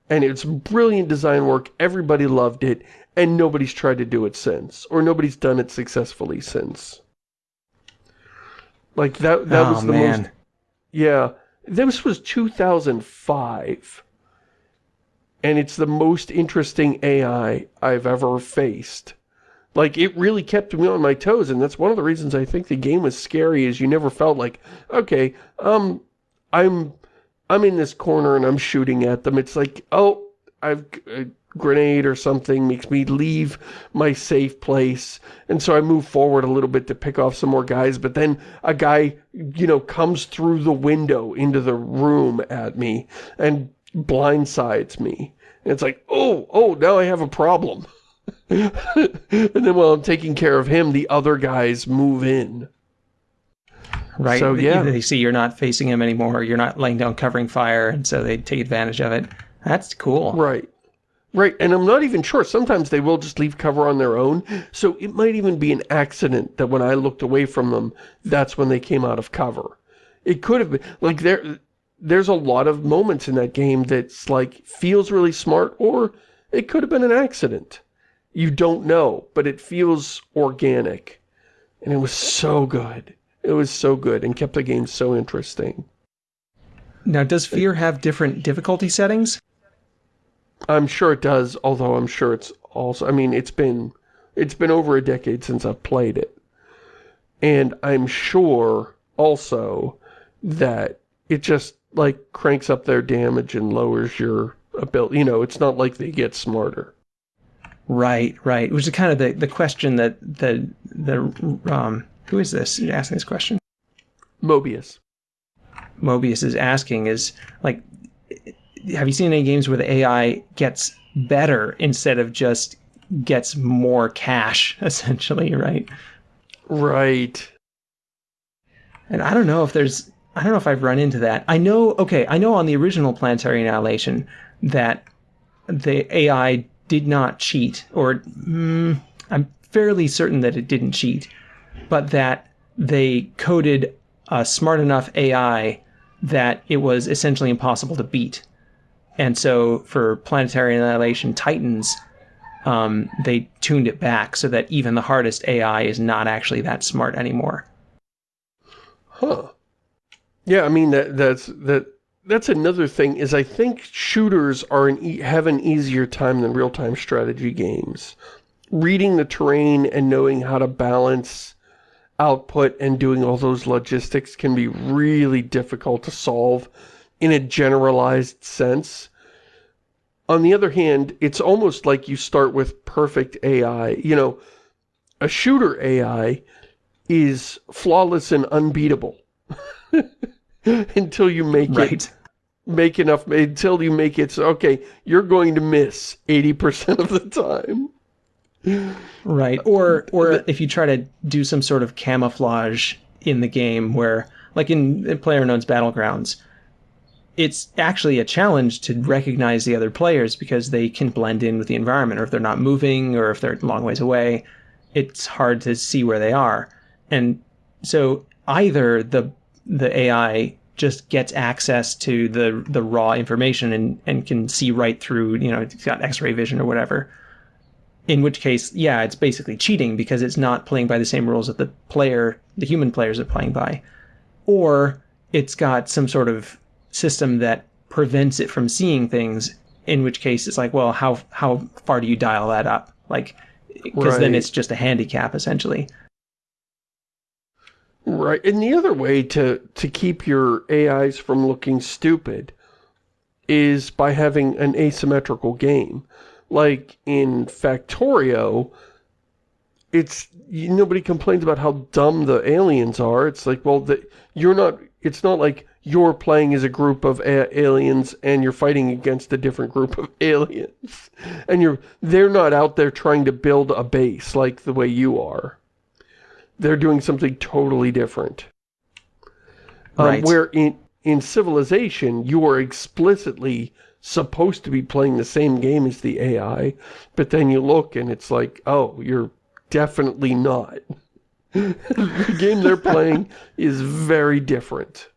And it's brilliant design work, everybody loved it, and nobody's tried to do it since, or nobody's done it successfully since. Like that that oh, was the man. most Yeah. This was 2005. And it's the most interesting AI I've ever faced. Like, it really kept me on my toes, and that's one of the reasons I think the game was scary, is you never felt like, okay, um, I'm, I'm in this corner and I'm shooting at them. It's like, oh, I've, uh, grenade or something makes me leave my safe place. And so I move forward a little bit to pick off some more guys. But then a guy, you know, comes through the window into the room at me and blindsides me. And it's like, oh, oh, now I have a problem. and then while I'm taking care of him, the other guys move in. Right. So, yeah. They see you're not facing him anymore. You're not laying down covering fire. And so they take advantage of it. That's cool. Right. Right, and I'm not even sure. Sometimes they will just leave cover on their own. So it might even be an accident that when I looked away from them, that's when they came out of cover. It could have been, like, there, there's a lot of moments in that game that's, like, feels really smart, or it could have been an accident. You don't know, but it feels organic. And it was so good. It was so good and kept the game so interesting. Now, does Fear have different difficulty settings? I'm sure it does, although I'm sure it's also, I mean, it's been, it's been over a decade since I've played it. And I'm sure also that it just like cranks up their damage and lowers your ability. You know, it's not like they get smarter. Right, right. Which is kind of the, the question that the, the, um, who is this asking this question? Mobius. Mobius is asking is like, have you seen any games where the AI gets better instead of just gets more cash, essentially, right? Right. And I don't know if there's, I don't know if I've run into that. I know, okay, I know on the original Planetary Annihilation that the AI did not cheat, or mm, I'm fairly certain that it didn't cheat, but that they coded a smart enough AI that it was essentially impossible to beat. And so for Planetary Annihilation Titans, um, they tuned it back so that even the hardest AI is not actually that smart anymore. Huh. Yeah, I mean, that that's that that's another thing, is I think shooters are an e have an easier time than real-time strategy games. Reading the terrain and knowing how to balance output and doing all those logistics can be really difficult to solve in a generalized sense. On the other hand, it's almost like you start with perfect AI. You know, a shooter AI is flawless and unbeatable. until you make right. it make enough until you make it so okay you're going to miss 80% of the time right or or if you try to do some sort of camouflage in the game where like in, in PlayerUnknown's Battlegrounds it's actually a challenge to recognize the other players because they can blend in with the environment or if they're not moving or if they're long ways away it's hard to see where they are and so either the the AI just gets access to the the raw information and, and can see right through, you know, it's got x-ray vision or whatever. In which case, yeah, it's basically cheating because it's not playing by the same rules that the player, the human players are playing by. Or it's got some sort of system that prevents it from seeing things, in which case it's like, well, how how far do you dial that up? Like because right. then it's just a handicap essentially. Right. And the other way to, to keep your AIs from looking stupid is by having an asymmetrical game. Like in Factorio, it's nobody complains about how dumb the aliens are. It's like, well, the, you're not, it's not like you're playing as a group of aliens and you're fighting against a different group of aliens. And you're, they're not out there trying to build a base like the way you are they're doing something totally different. Um, right. Where in, in Civilization, you are explicitly supposed to be playing the same game as the AI, but then you look and it's like, oh, you're definitely not. the game they're playing is very different.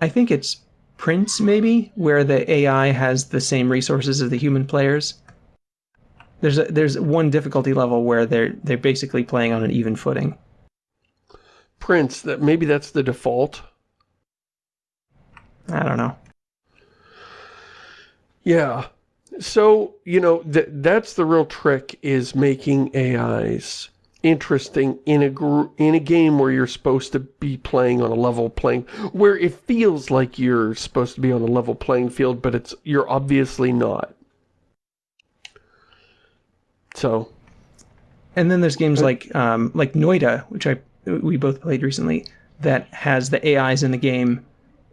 I think it's Prince, maybe, where the AI has the same resources as the human players. There's a, there's one difficulty level where they're they're basically playing on an even footing. Prince, that maybe that's the default. I don't know. Yeah. So, you know, th that's the real trick is making AIs interesting in a in a game where you're supposed to be playing on a level playing where it feels like you're supposed to be on a level playing field but it's you're obviously not so, and then there's games like um, like Noita, which I we both played recently, that has the AIs in the game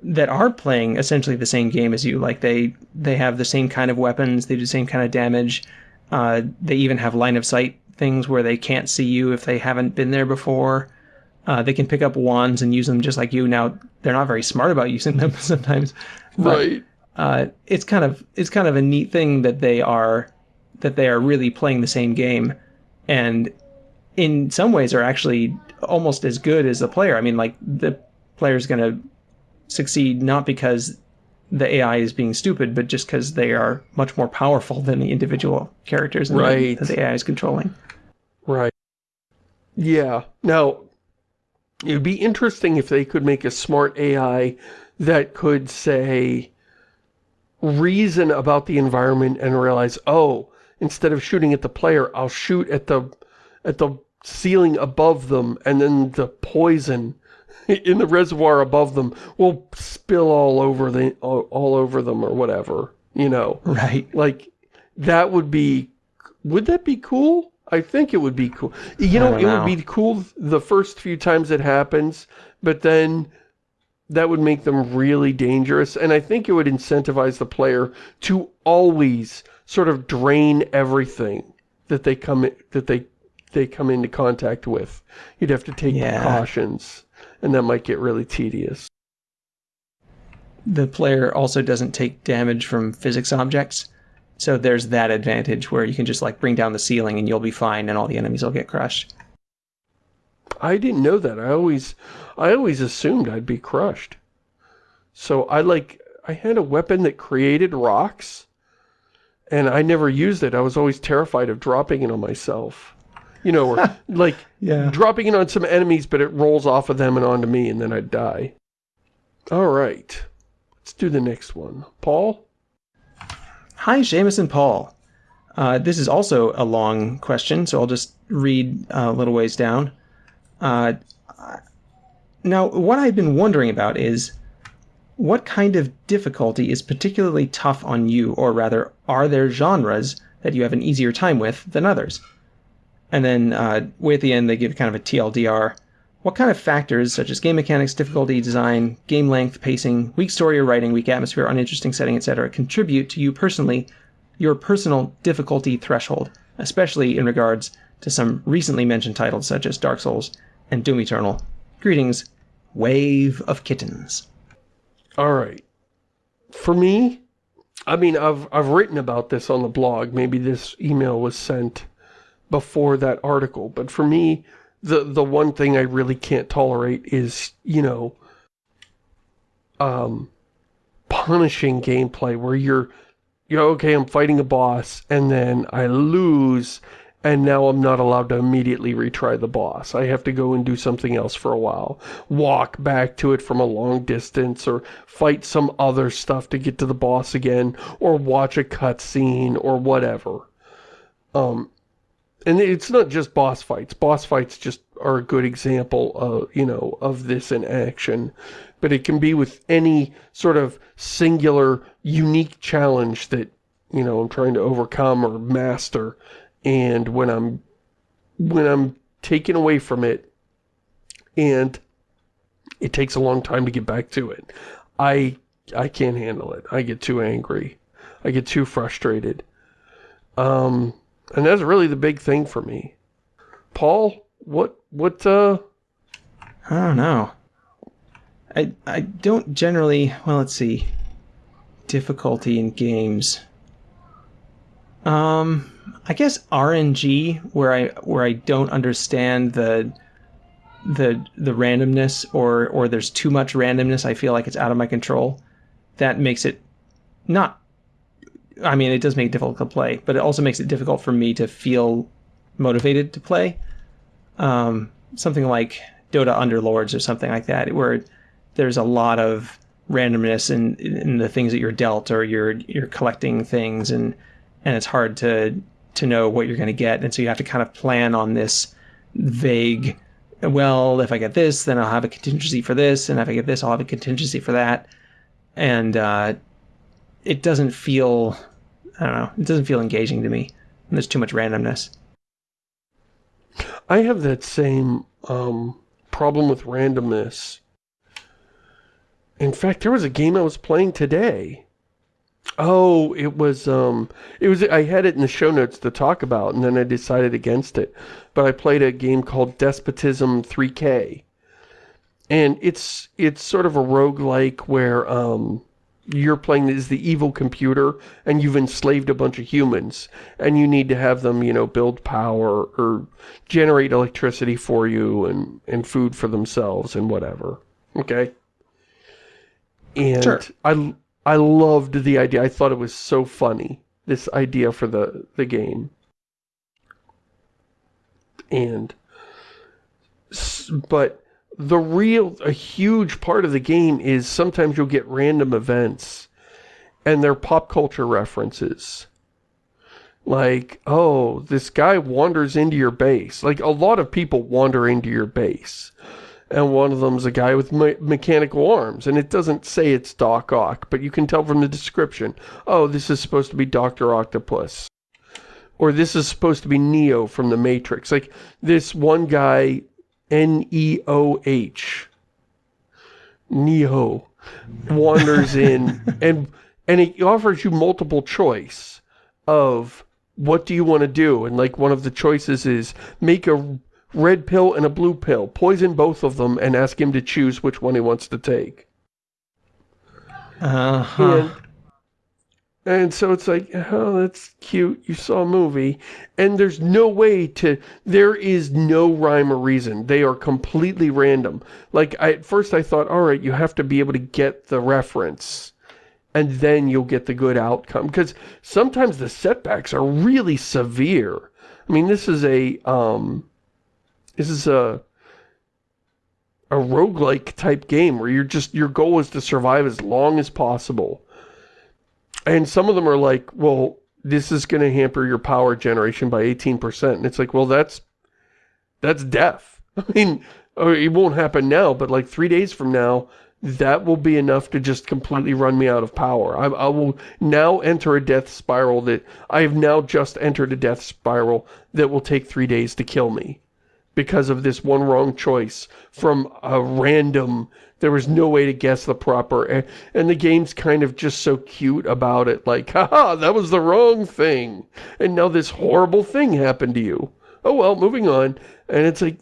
that are playing essentially the same game as you. Like they they have the same kind of weapons, they do the same kind of damage. Uh, they even have line of sight things where they can't see you if they haven't been there before. Uh, they can pick up wands and use them just like you. Now they're not very smart about using them sometimes, but, right? Uh, it's kind of it's kind of a neat thing that they are that they are really playing the same game and in some ways are actually almost as good as the player. I mean, like the player is going to succeed not because the AI is being stupid, but just because they are much more powerful than the individual characters right. that the AI is controlling. Right. Yeah. Now, it would be interesting if they could make a smart AI that could say, reason about the environment and realize, oh, instead of shooting at the player, I'll shoot at the at the ceiling above them, and then the poison in the reservoir above them will spill all over the all, all over them or whatever, you know. Right. Like that would be would that be cool? I think it would be cool. You know, it would be cool the first few times it happens, but then that would make them really dangerous. And I think it would incentivize the player to always sort of drain everything that they come that they they come into contact with. You'd have to take yeah. precautions, and that might get really tedious. The player also doesn't take damage from physics objects, so there's that advantage where you can just like bring down the ceiling and you'll be fine, and all the enemies will get crushed. I didn't know that. I always, I always assumed I'd be crushed. So I like, I had a weapon that created rocks, and I never used it. I was always terrified of dropping it on myself. You know, or like yeah. dropping it on some enemies, but it rolls off of them and onto me, and then I'd die. All right. Let's do the next one. Paul? Hi, Shamus and Paul. Uh, this is also a long question, so I'll just read a little ways down. Uh, now, what I've been wondering about is what kind of difficulty is particularly tough on you, or rather, are there genres that you have an easier time with than others? And then uh, way at the end, they give kind of a TLDR. What kind of factors, such as game mechanics, difficulty, design, game length, pacing, weak story or writing, weak atmosphere, uninteresting setting, etc., contribute to you personally, your personal difficulty threshold, especially in regards to some recently mentioned titles such as Dark Souls and Doom Eternal? Greetings, Wave of Kittens. All right. For me, I mean, I've, I've written about this on the blog. Maybe this email was sent before that article. But for me, the, the one thing I really can't tolerate is, you know, um, punishing gameplay where you're, you're, okay, I'm fighting a boss, and then I lose, and now I'm not allowed to immediately retry the boss. I have to go and do something else for a while. Walk back to it from a long distance, or fight some other stuff to get to the boss again, or watch a cutscene, or whatever. Um, and it's not just boss fights. Boss fights just are a good example of, you know, of this in action. But it can be with any sort of singular, unique challenge that, you know, I'm trying to overcome or master and when I'm when I'm taken away from it and it takes a long time to get back to it I I can't handle it I get too angry I get too frustrated um and that's really the big thing for me. Paul what what uh I don't know. I I don't generally well let's see difficulty in games. Um I guess RNG where I where I don't understand the the the randomness or or there's too much randomness, I feel like it's out of my control. That makes it not I mean, it does make it difficult to play, but it also makes it difficult for me to feel motivated to play. Um, something like Dota Underlords or something like that, where there's a lot of randomness in, in the things that you're dealt or you're you're collecting things and and it's hard to to know what you're going to get. And so you have to kind of plan on this vague, well, if I get this, then I'll have a contingency for this. And if I get this, I'll have a contingency for that. And uh, it doesn't feel, I don't know, it doesn't feel engaging to me. And there's too much randomness. I have that same um, problem with randomness. In fact, there was a game I was playing today Oh, it was, um, it was, I had it in the show notes to talk about, and then I decided against it. But I played a game called Despotism 3K. And it's, it's sort of a roguelike where, um, you're playing as the evil computer, and you've enslaved a bunch of humans, and you need to have them, you know, build power, or generate electricity for you, and, and food for themselves, and whatever. Okay? And sure. I I loved the idea. I thought it was so funny, this idea for the, the game. And, but the real, a huge part of the game is sometimes you'll get random events and they're pop culture references. Like, oh, this guy wanders into your base. Like, a lot of people wander into your base and one of them's a guy with me mechanical arms, and it doesn't say it's Doc Ock, but you can tell from the description, oh, this is supposed to be Dr. Octopus. Or this is supposed to be Neo from The Matrix. Like, this one guy, N-E-O-H, Neo, wanders in, and, and it offers you multiple choice of what do you want to do? And like one of the choices is make a red pill and a blue pill. Poison both of them and ask him to choose which one he wants to take. Uh-huh. And, and so it's like, oh, that's cute. You saw a movie. And there's no way to, there is no rhyme or reason. They are completely random. Like, I, at first I thought, all right, you have to be able to get the reference. And then you'll get the good outcome. Because sometimes the setbacks are really severe. I mean, this is a, um, this is a a roguelike type game where you're just your goal is to survive as long as possible. And some of them are like, well, this is going to hamper your power generation by 18%. And it's like, well, that's that's death. I mean, uh, it won't happen now, but like three days from now, that will be enough to just completely run me out of power. I, I, will now enter a death spiral that I have now just entered a death spiral that will take three days to kill me because of this one wrong choice from a random there was no way to guess the proper and, and the game's kind of just so cute about it like haha that was the wrong thing. And now this horrible thing happened to you. Oh well moving on. And it's like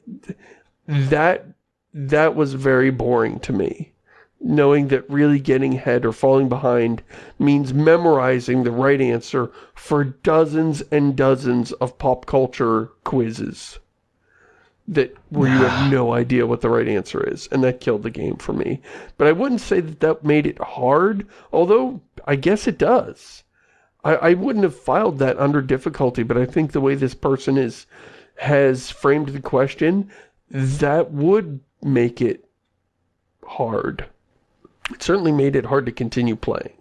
that that was very boring to me. Knowing that really getting ahead or falling behind means memorizing the right answer for dozens and dozens of pop culture quizzes that where you have no idea what the right answer is and that killed the game for me. But I wouldn't say that that made it hard although I guess it does. I, I wouldn't have filed that under difficulty but I think the way this person is has framed the question that would make it hard. It certainly made it hard to continue playing.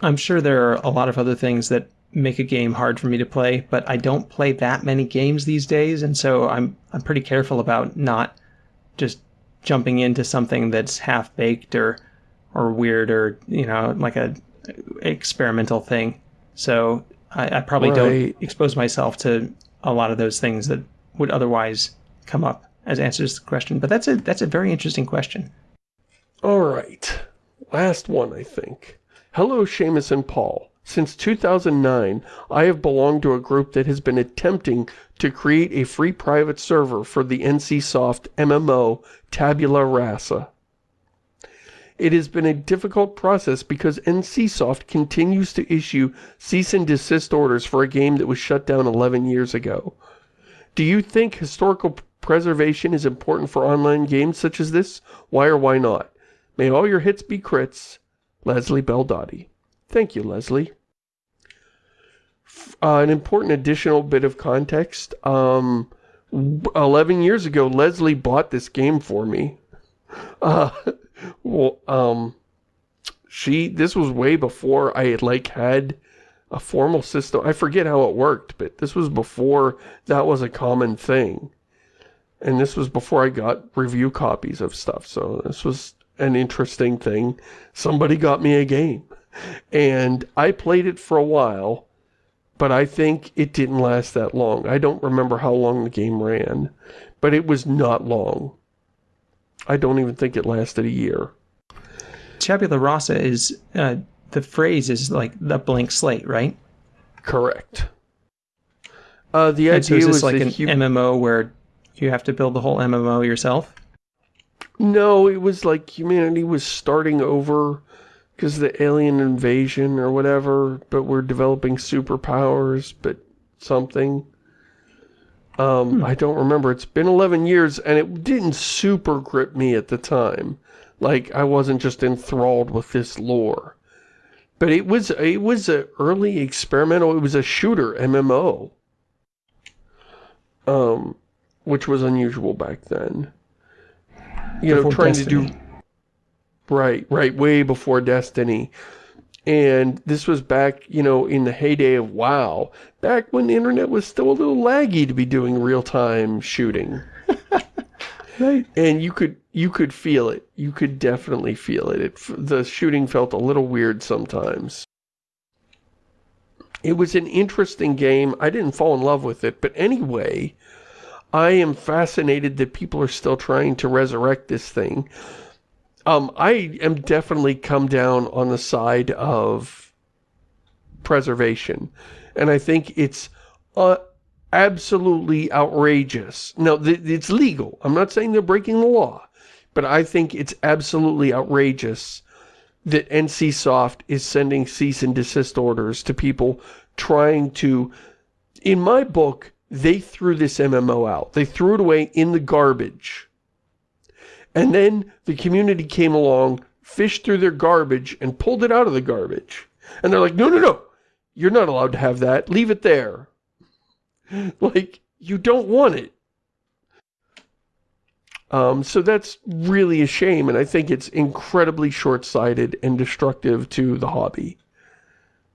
I'm sure there are a lot of other things that make a game hard for me to play, but I don't play that many games these days, and so I'm I'm pretty careful about not just jumping into something that's half baked or or weird or you know like a experimental thing. So I, I probably right. don't expose myself to a lot of those things that would otherwise come up as answers to the question. But that's a that's a very interesting question. All right, last one I think. Hello, Shamus and Paul. Since 2009, I have belonged to a group that has been attempting to create a free private server for the NCSoft MMO Tabula Rasa. It has been a difficult process because NCSoft continues to issue cease and desist orders for a game that was shut down 11 years ago. Do you think historical preservation is important for online games such as this? Why or why not? May all your hits be crits. Leslie Beldotti. Thank you, Leslie. Uh, an important additional bit of context. Um, 11 years ago, Leslie bought this game for me. Uh, well, um, she, this was way before I had, like, had a formal system. I forget how it worked, but this was before that was a common thing. And this was before I got review copies of stuff, so this was an interesting thing. Somebody got me a game and I played it for a while, but I think it didn't last that long. I don't remember how long the game ran, but it was not long. I don't even think it lasted a year. Tabula rasa is, uh, the phrase is like the blank slate, right? Correct. Uh, the idea so is was like an MMO where you have to build the whole MMO yourself? No, it was like humanity was starting over because the alien invasion or whatever, but we're developing superpowers, but something. Um, hmm. I don't remember. It's been 11 years, and it didn't super grip me at the time. Like, I wasn't just enthralled with this lore. But it was, it was an early experimental, it was a shooter MMO. Um, which was unusual back then. You Before know, trying Destiny. to do Right, right, way before Destiny. And this was back, you know, in the heyday of WoW. Back when the internet was still a little laggy to be doing real-time shooting. right. And you could you could feel it. You could definitely feel it. it. The shooting felt a little weird sometimes. It was an interesting game. I didn't fall in love with it. But anyway, I am fascinated that people are still trying to resurrect this thing um, I am definitely come down on the side of preservation. And I think it's uh, absolutely outrageous. Now, it's legal. I'm not saying they're breaking the law. But I think it's absolutely outrageous that NCSoft is sending cease and desist orders to people trying to... In my book, they threw this MMO out. They threw it away in the garbage and then the community came along, fished through their garbage, and pulled it out of the garbage. And they're like, no, no, no, you're not allowed to have that. Leave it there. like, you don't want it. Um, so that's really a shame, and I think it's incredibly short-sighted and destructive to the hobby.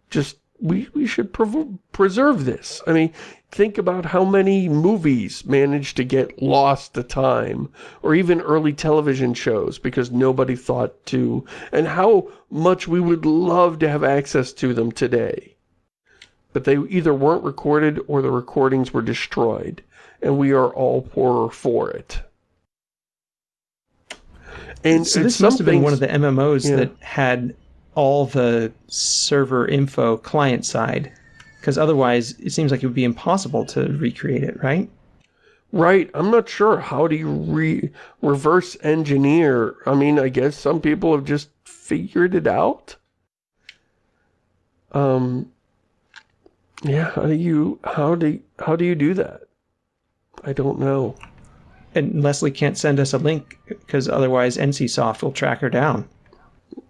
Just we, we should preserve this. I mean, think about how many movies managed to get lost to time, or even early television shows because nobody thought to, and how much we would love to have access to them today. But they either weren't recorded or the recordings were destroyed, and we are all poorer for it. And so this must have been one of the MMOs yeah. that had all the server info client side because otherwise it seems like it would be impossible to recreate it, right? Right. I'm not sure. How do you re reverse engineer? I mean, I guess some people have just figured it out. Um, yeah, how do you, how do, how do you do that? I don't know. And Leslie can't send us a link because otherwise NCSoft will track her down.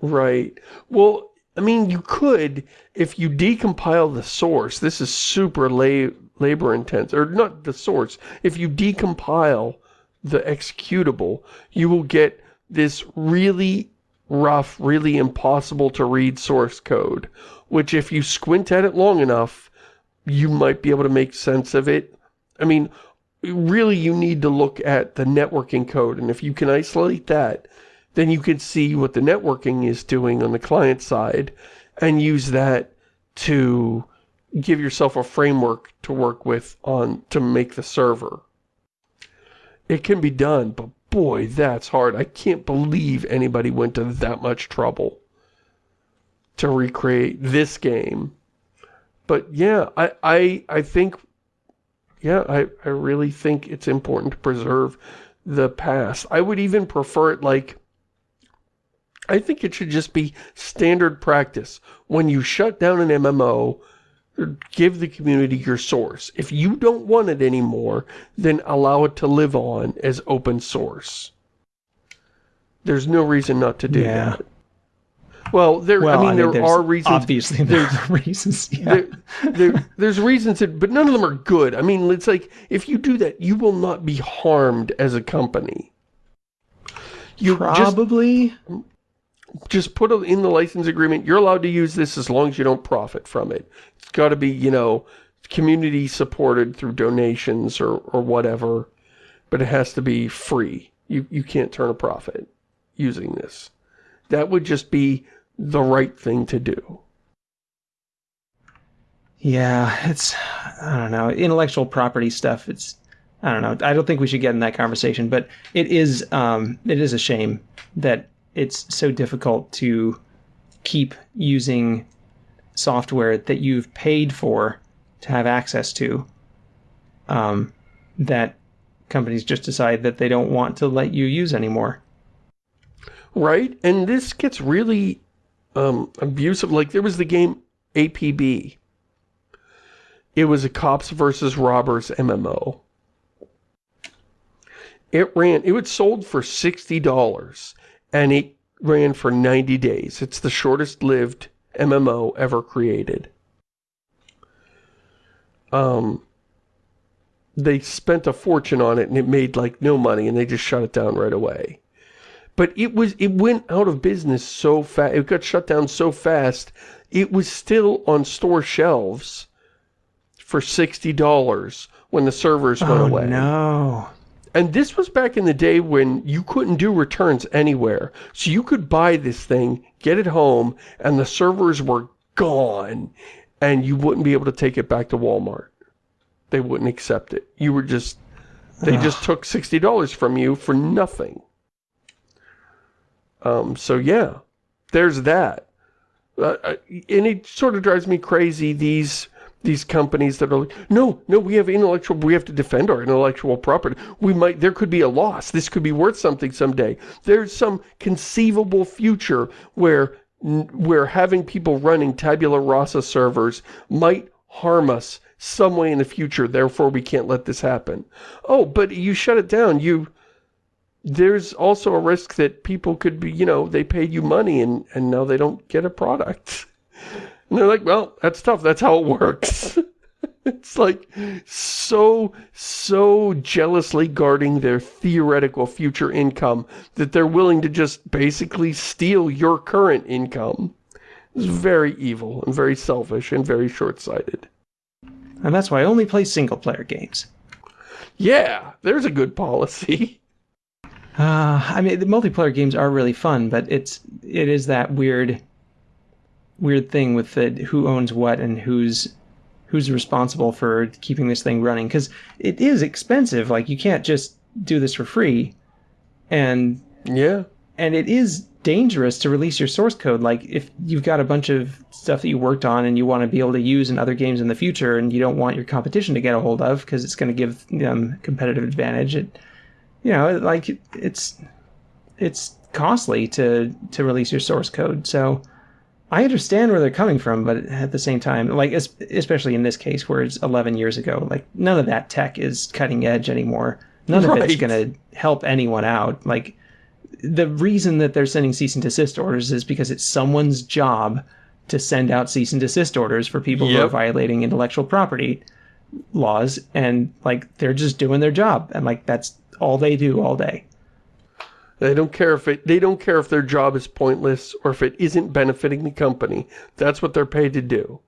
Right. Well, I mean, you could, if you decompile the source, this is super la labor intense, or not the source, if you decompile the executable, you will get this really rough, really impossible to read source code, which if you squint at it long enough, you might be able to make sense of it. I mean, really you need to look at the networking code, and if you can isolate that, then you can see what the networking is doing on the client side and use that to give yourself a framework to work with on to make the server. It can be done, but boy, that's hard. I can't believe anybody went to that much trouble to recreate this game. But yeah, I, I, I think, yeah, I, I really think it's important to preserve the past. I would even prefer it like I think it should just be standard practice. When you shut down an MMO, give the community your source. If you don't want it anymore, then allow it to live on as open source. There's no reason not to do yeah. that. Well, there. Well, I mean, I there are reasons. Obviously, there's reasons. Yeah. There, there, there's reasons, that, but none of them are good. I mean, it's like if you do that, you will not be harmed as a company. You probably. Just, just put in the license agreement. You're allowed to use this as long as you don't profit from it. It's got to be, you know, community supported through donations or, or whatever, but it has to be free. You, you can't turn a profit using this. That would just be the right thing to do. Yeah, it's, I don't know, intellectual property stuff, it's, I don't know, I don't think we should get in that conversation, but it is, um, it is a shame that it's so difficult to keep using software that you've paid for to have access to um, that companies just decide that they don't want to let you use anymore. Right, and this gets really um, abusive. Like, there was the game APB. It was a cops versus robbers MMO. It ran, it was sold for $60 and it ran for 90 days. It's the shortest lived MMO ever created. Um, they spent a fortune on it and it made like no money and they just shut it down right away. But it was, it went out of business so fast, it got shut down so fast, it was still on store shelves for $60 when the servers went oh, away. no. And this was back in the day when you couldn't do returns anywhere. So you could buy this thing, get it home, and the servers were gone. And you wouldn't be able to take it back to Walmart. They wouldn't accept it. You were just, they just took $60 from you for nothing. Um, so yeah, there's that. Uh, uh and it sort of drives me crazy, these these companies that are like, no, no, we have intellectual, we have to defend our intellectual property. We might, there could be a loss. This could be worth something someday. There's some conceivable future where, where having people running tabula rasa servers might harm us some way in the future. Therefore, we can't let this happen. Oh, but you shut it down. You, there's also a risk that people could be, you know, they paid you money and, and now they don't get a product. And they're like, well, that's tough. That's how it works. it's like so, so jealously guarding their theoretical future income that they're willing to just basically steal your current income. It's very evil and very selfish and very short-sighted. And that's why I only play single-player games. Yeah, there's a good policy. Uh, I mean, the multiplayer games are really fun, but it's it is that weird, weird thing with the who owns what and who's who's responsible for keeping this thing running because it is expensive. Like you can't just do this for free, and Yeah. and it is dangerous to release your source code. Like if you've got a bunch of stuff that you worked on and you want to be able to use in other games in the future, and you don't want your competition to get a hold of because it's going to give them competitive advantage. It, you know, like it's it's costly to to release your source code. So I understand where they're coming from, but at the same time, like especially in this case where it's 11 years ago, like none of that tech is cutting edge anymore. None of it's going to help anyone out. Like the reason that they're sending cease and desist orders is because it's someone's job to send out cease and desist orders for people who are violating intellectual property laws and like they're just doing their job and like that's all they do all day. They don't care if it they don't care if their job is pointless or if it isn't benefiting the company. That's what they're paid to do.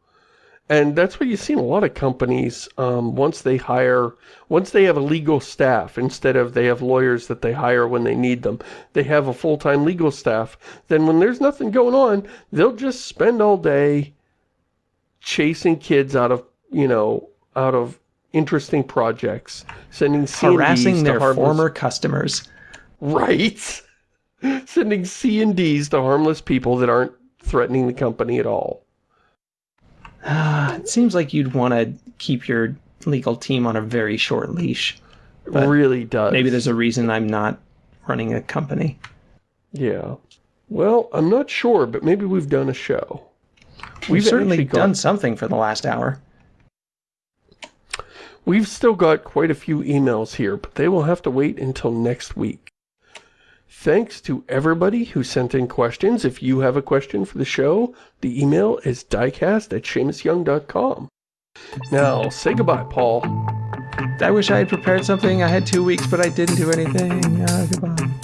And that's what you see in a lot of companies um, once they hire, once they have a legal staff, instead of they have lawyers that they hire when they need them, they have a full-time legal staff. Then when there's nothing going on, they'll just spend all day chasing kids out of, you know, out of interesting projects, sending C&Ds Harassing their former customers. Right. Sending C and Ds to harmless people that aren't threatening the company at all. it seems like you'd want to keep your legal team on a very short leash. But really does. Maybe there's a reason I'm not running a company. Yeah. Well, I'm not sure, but maybe we've done a show. We've, certainly got- done something for the last hour. We've still got quite a few emails here, but they will have to wait until next week. Thanks to everybody who sent in questions. If you have a question for the show, the email is diecast at ShamusYoung.com. Now, say goodbye, Paul. I wish I had prepared something. I had two weeks, but I didn't do anything. Uh, goodbye.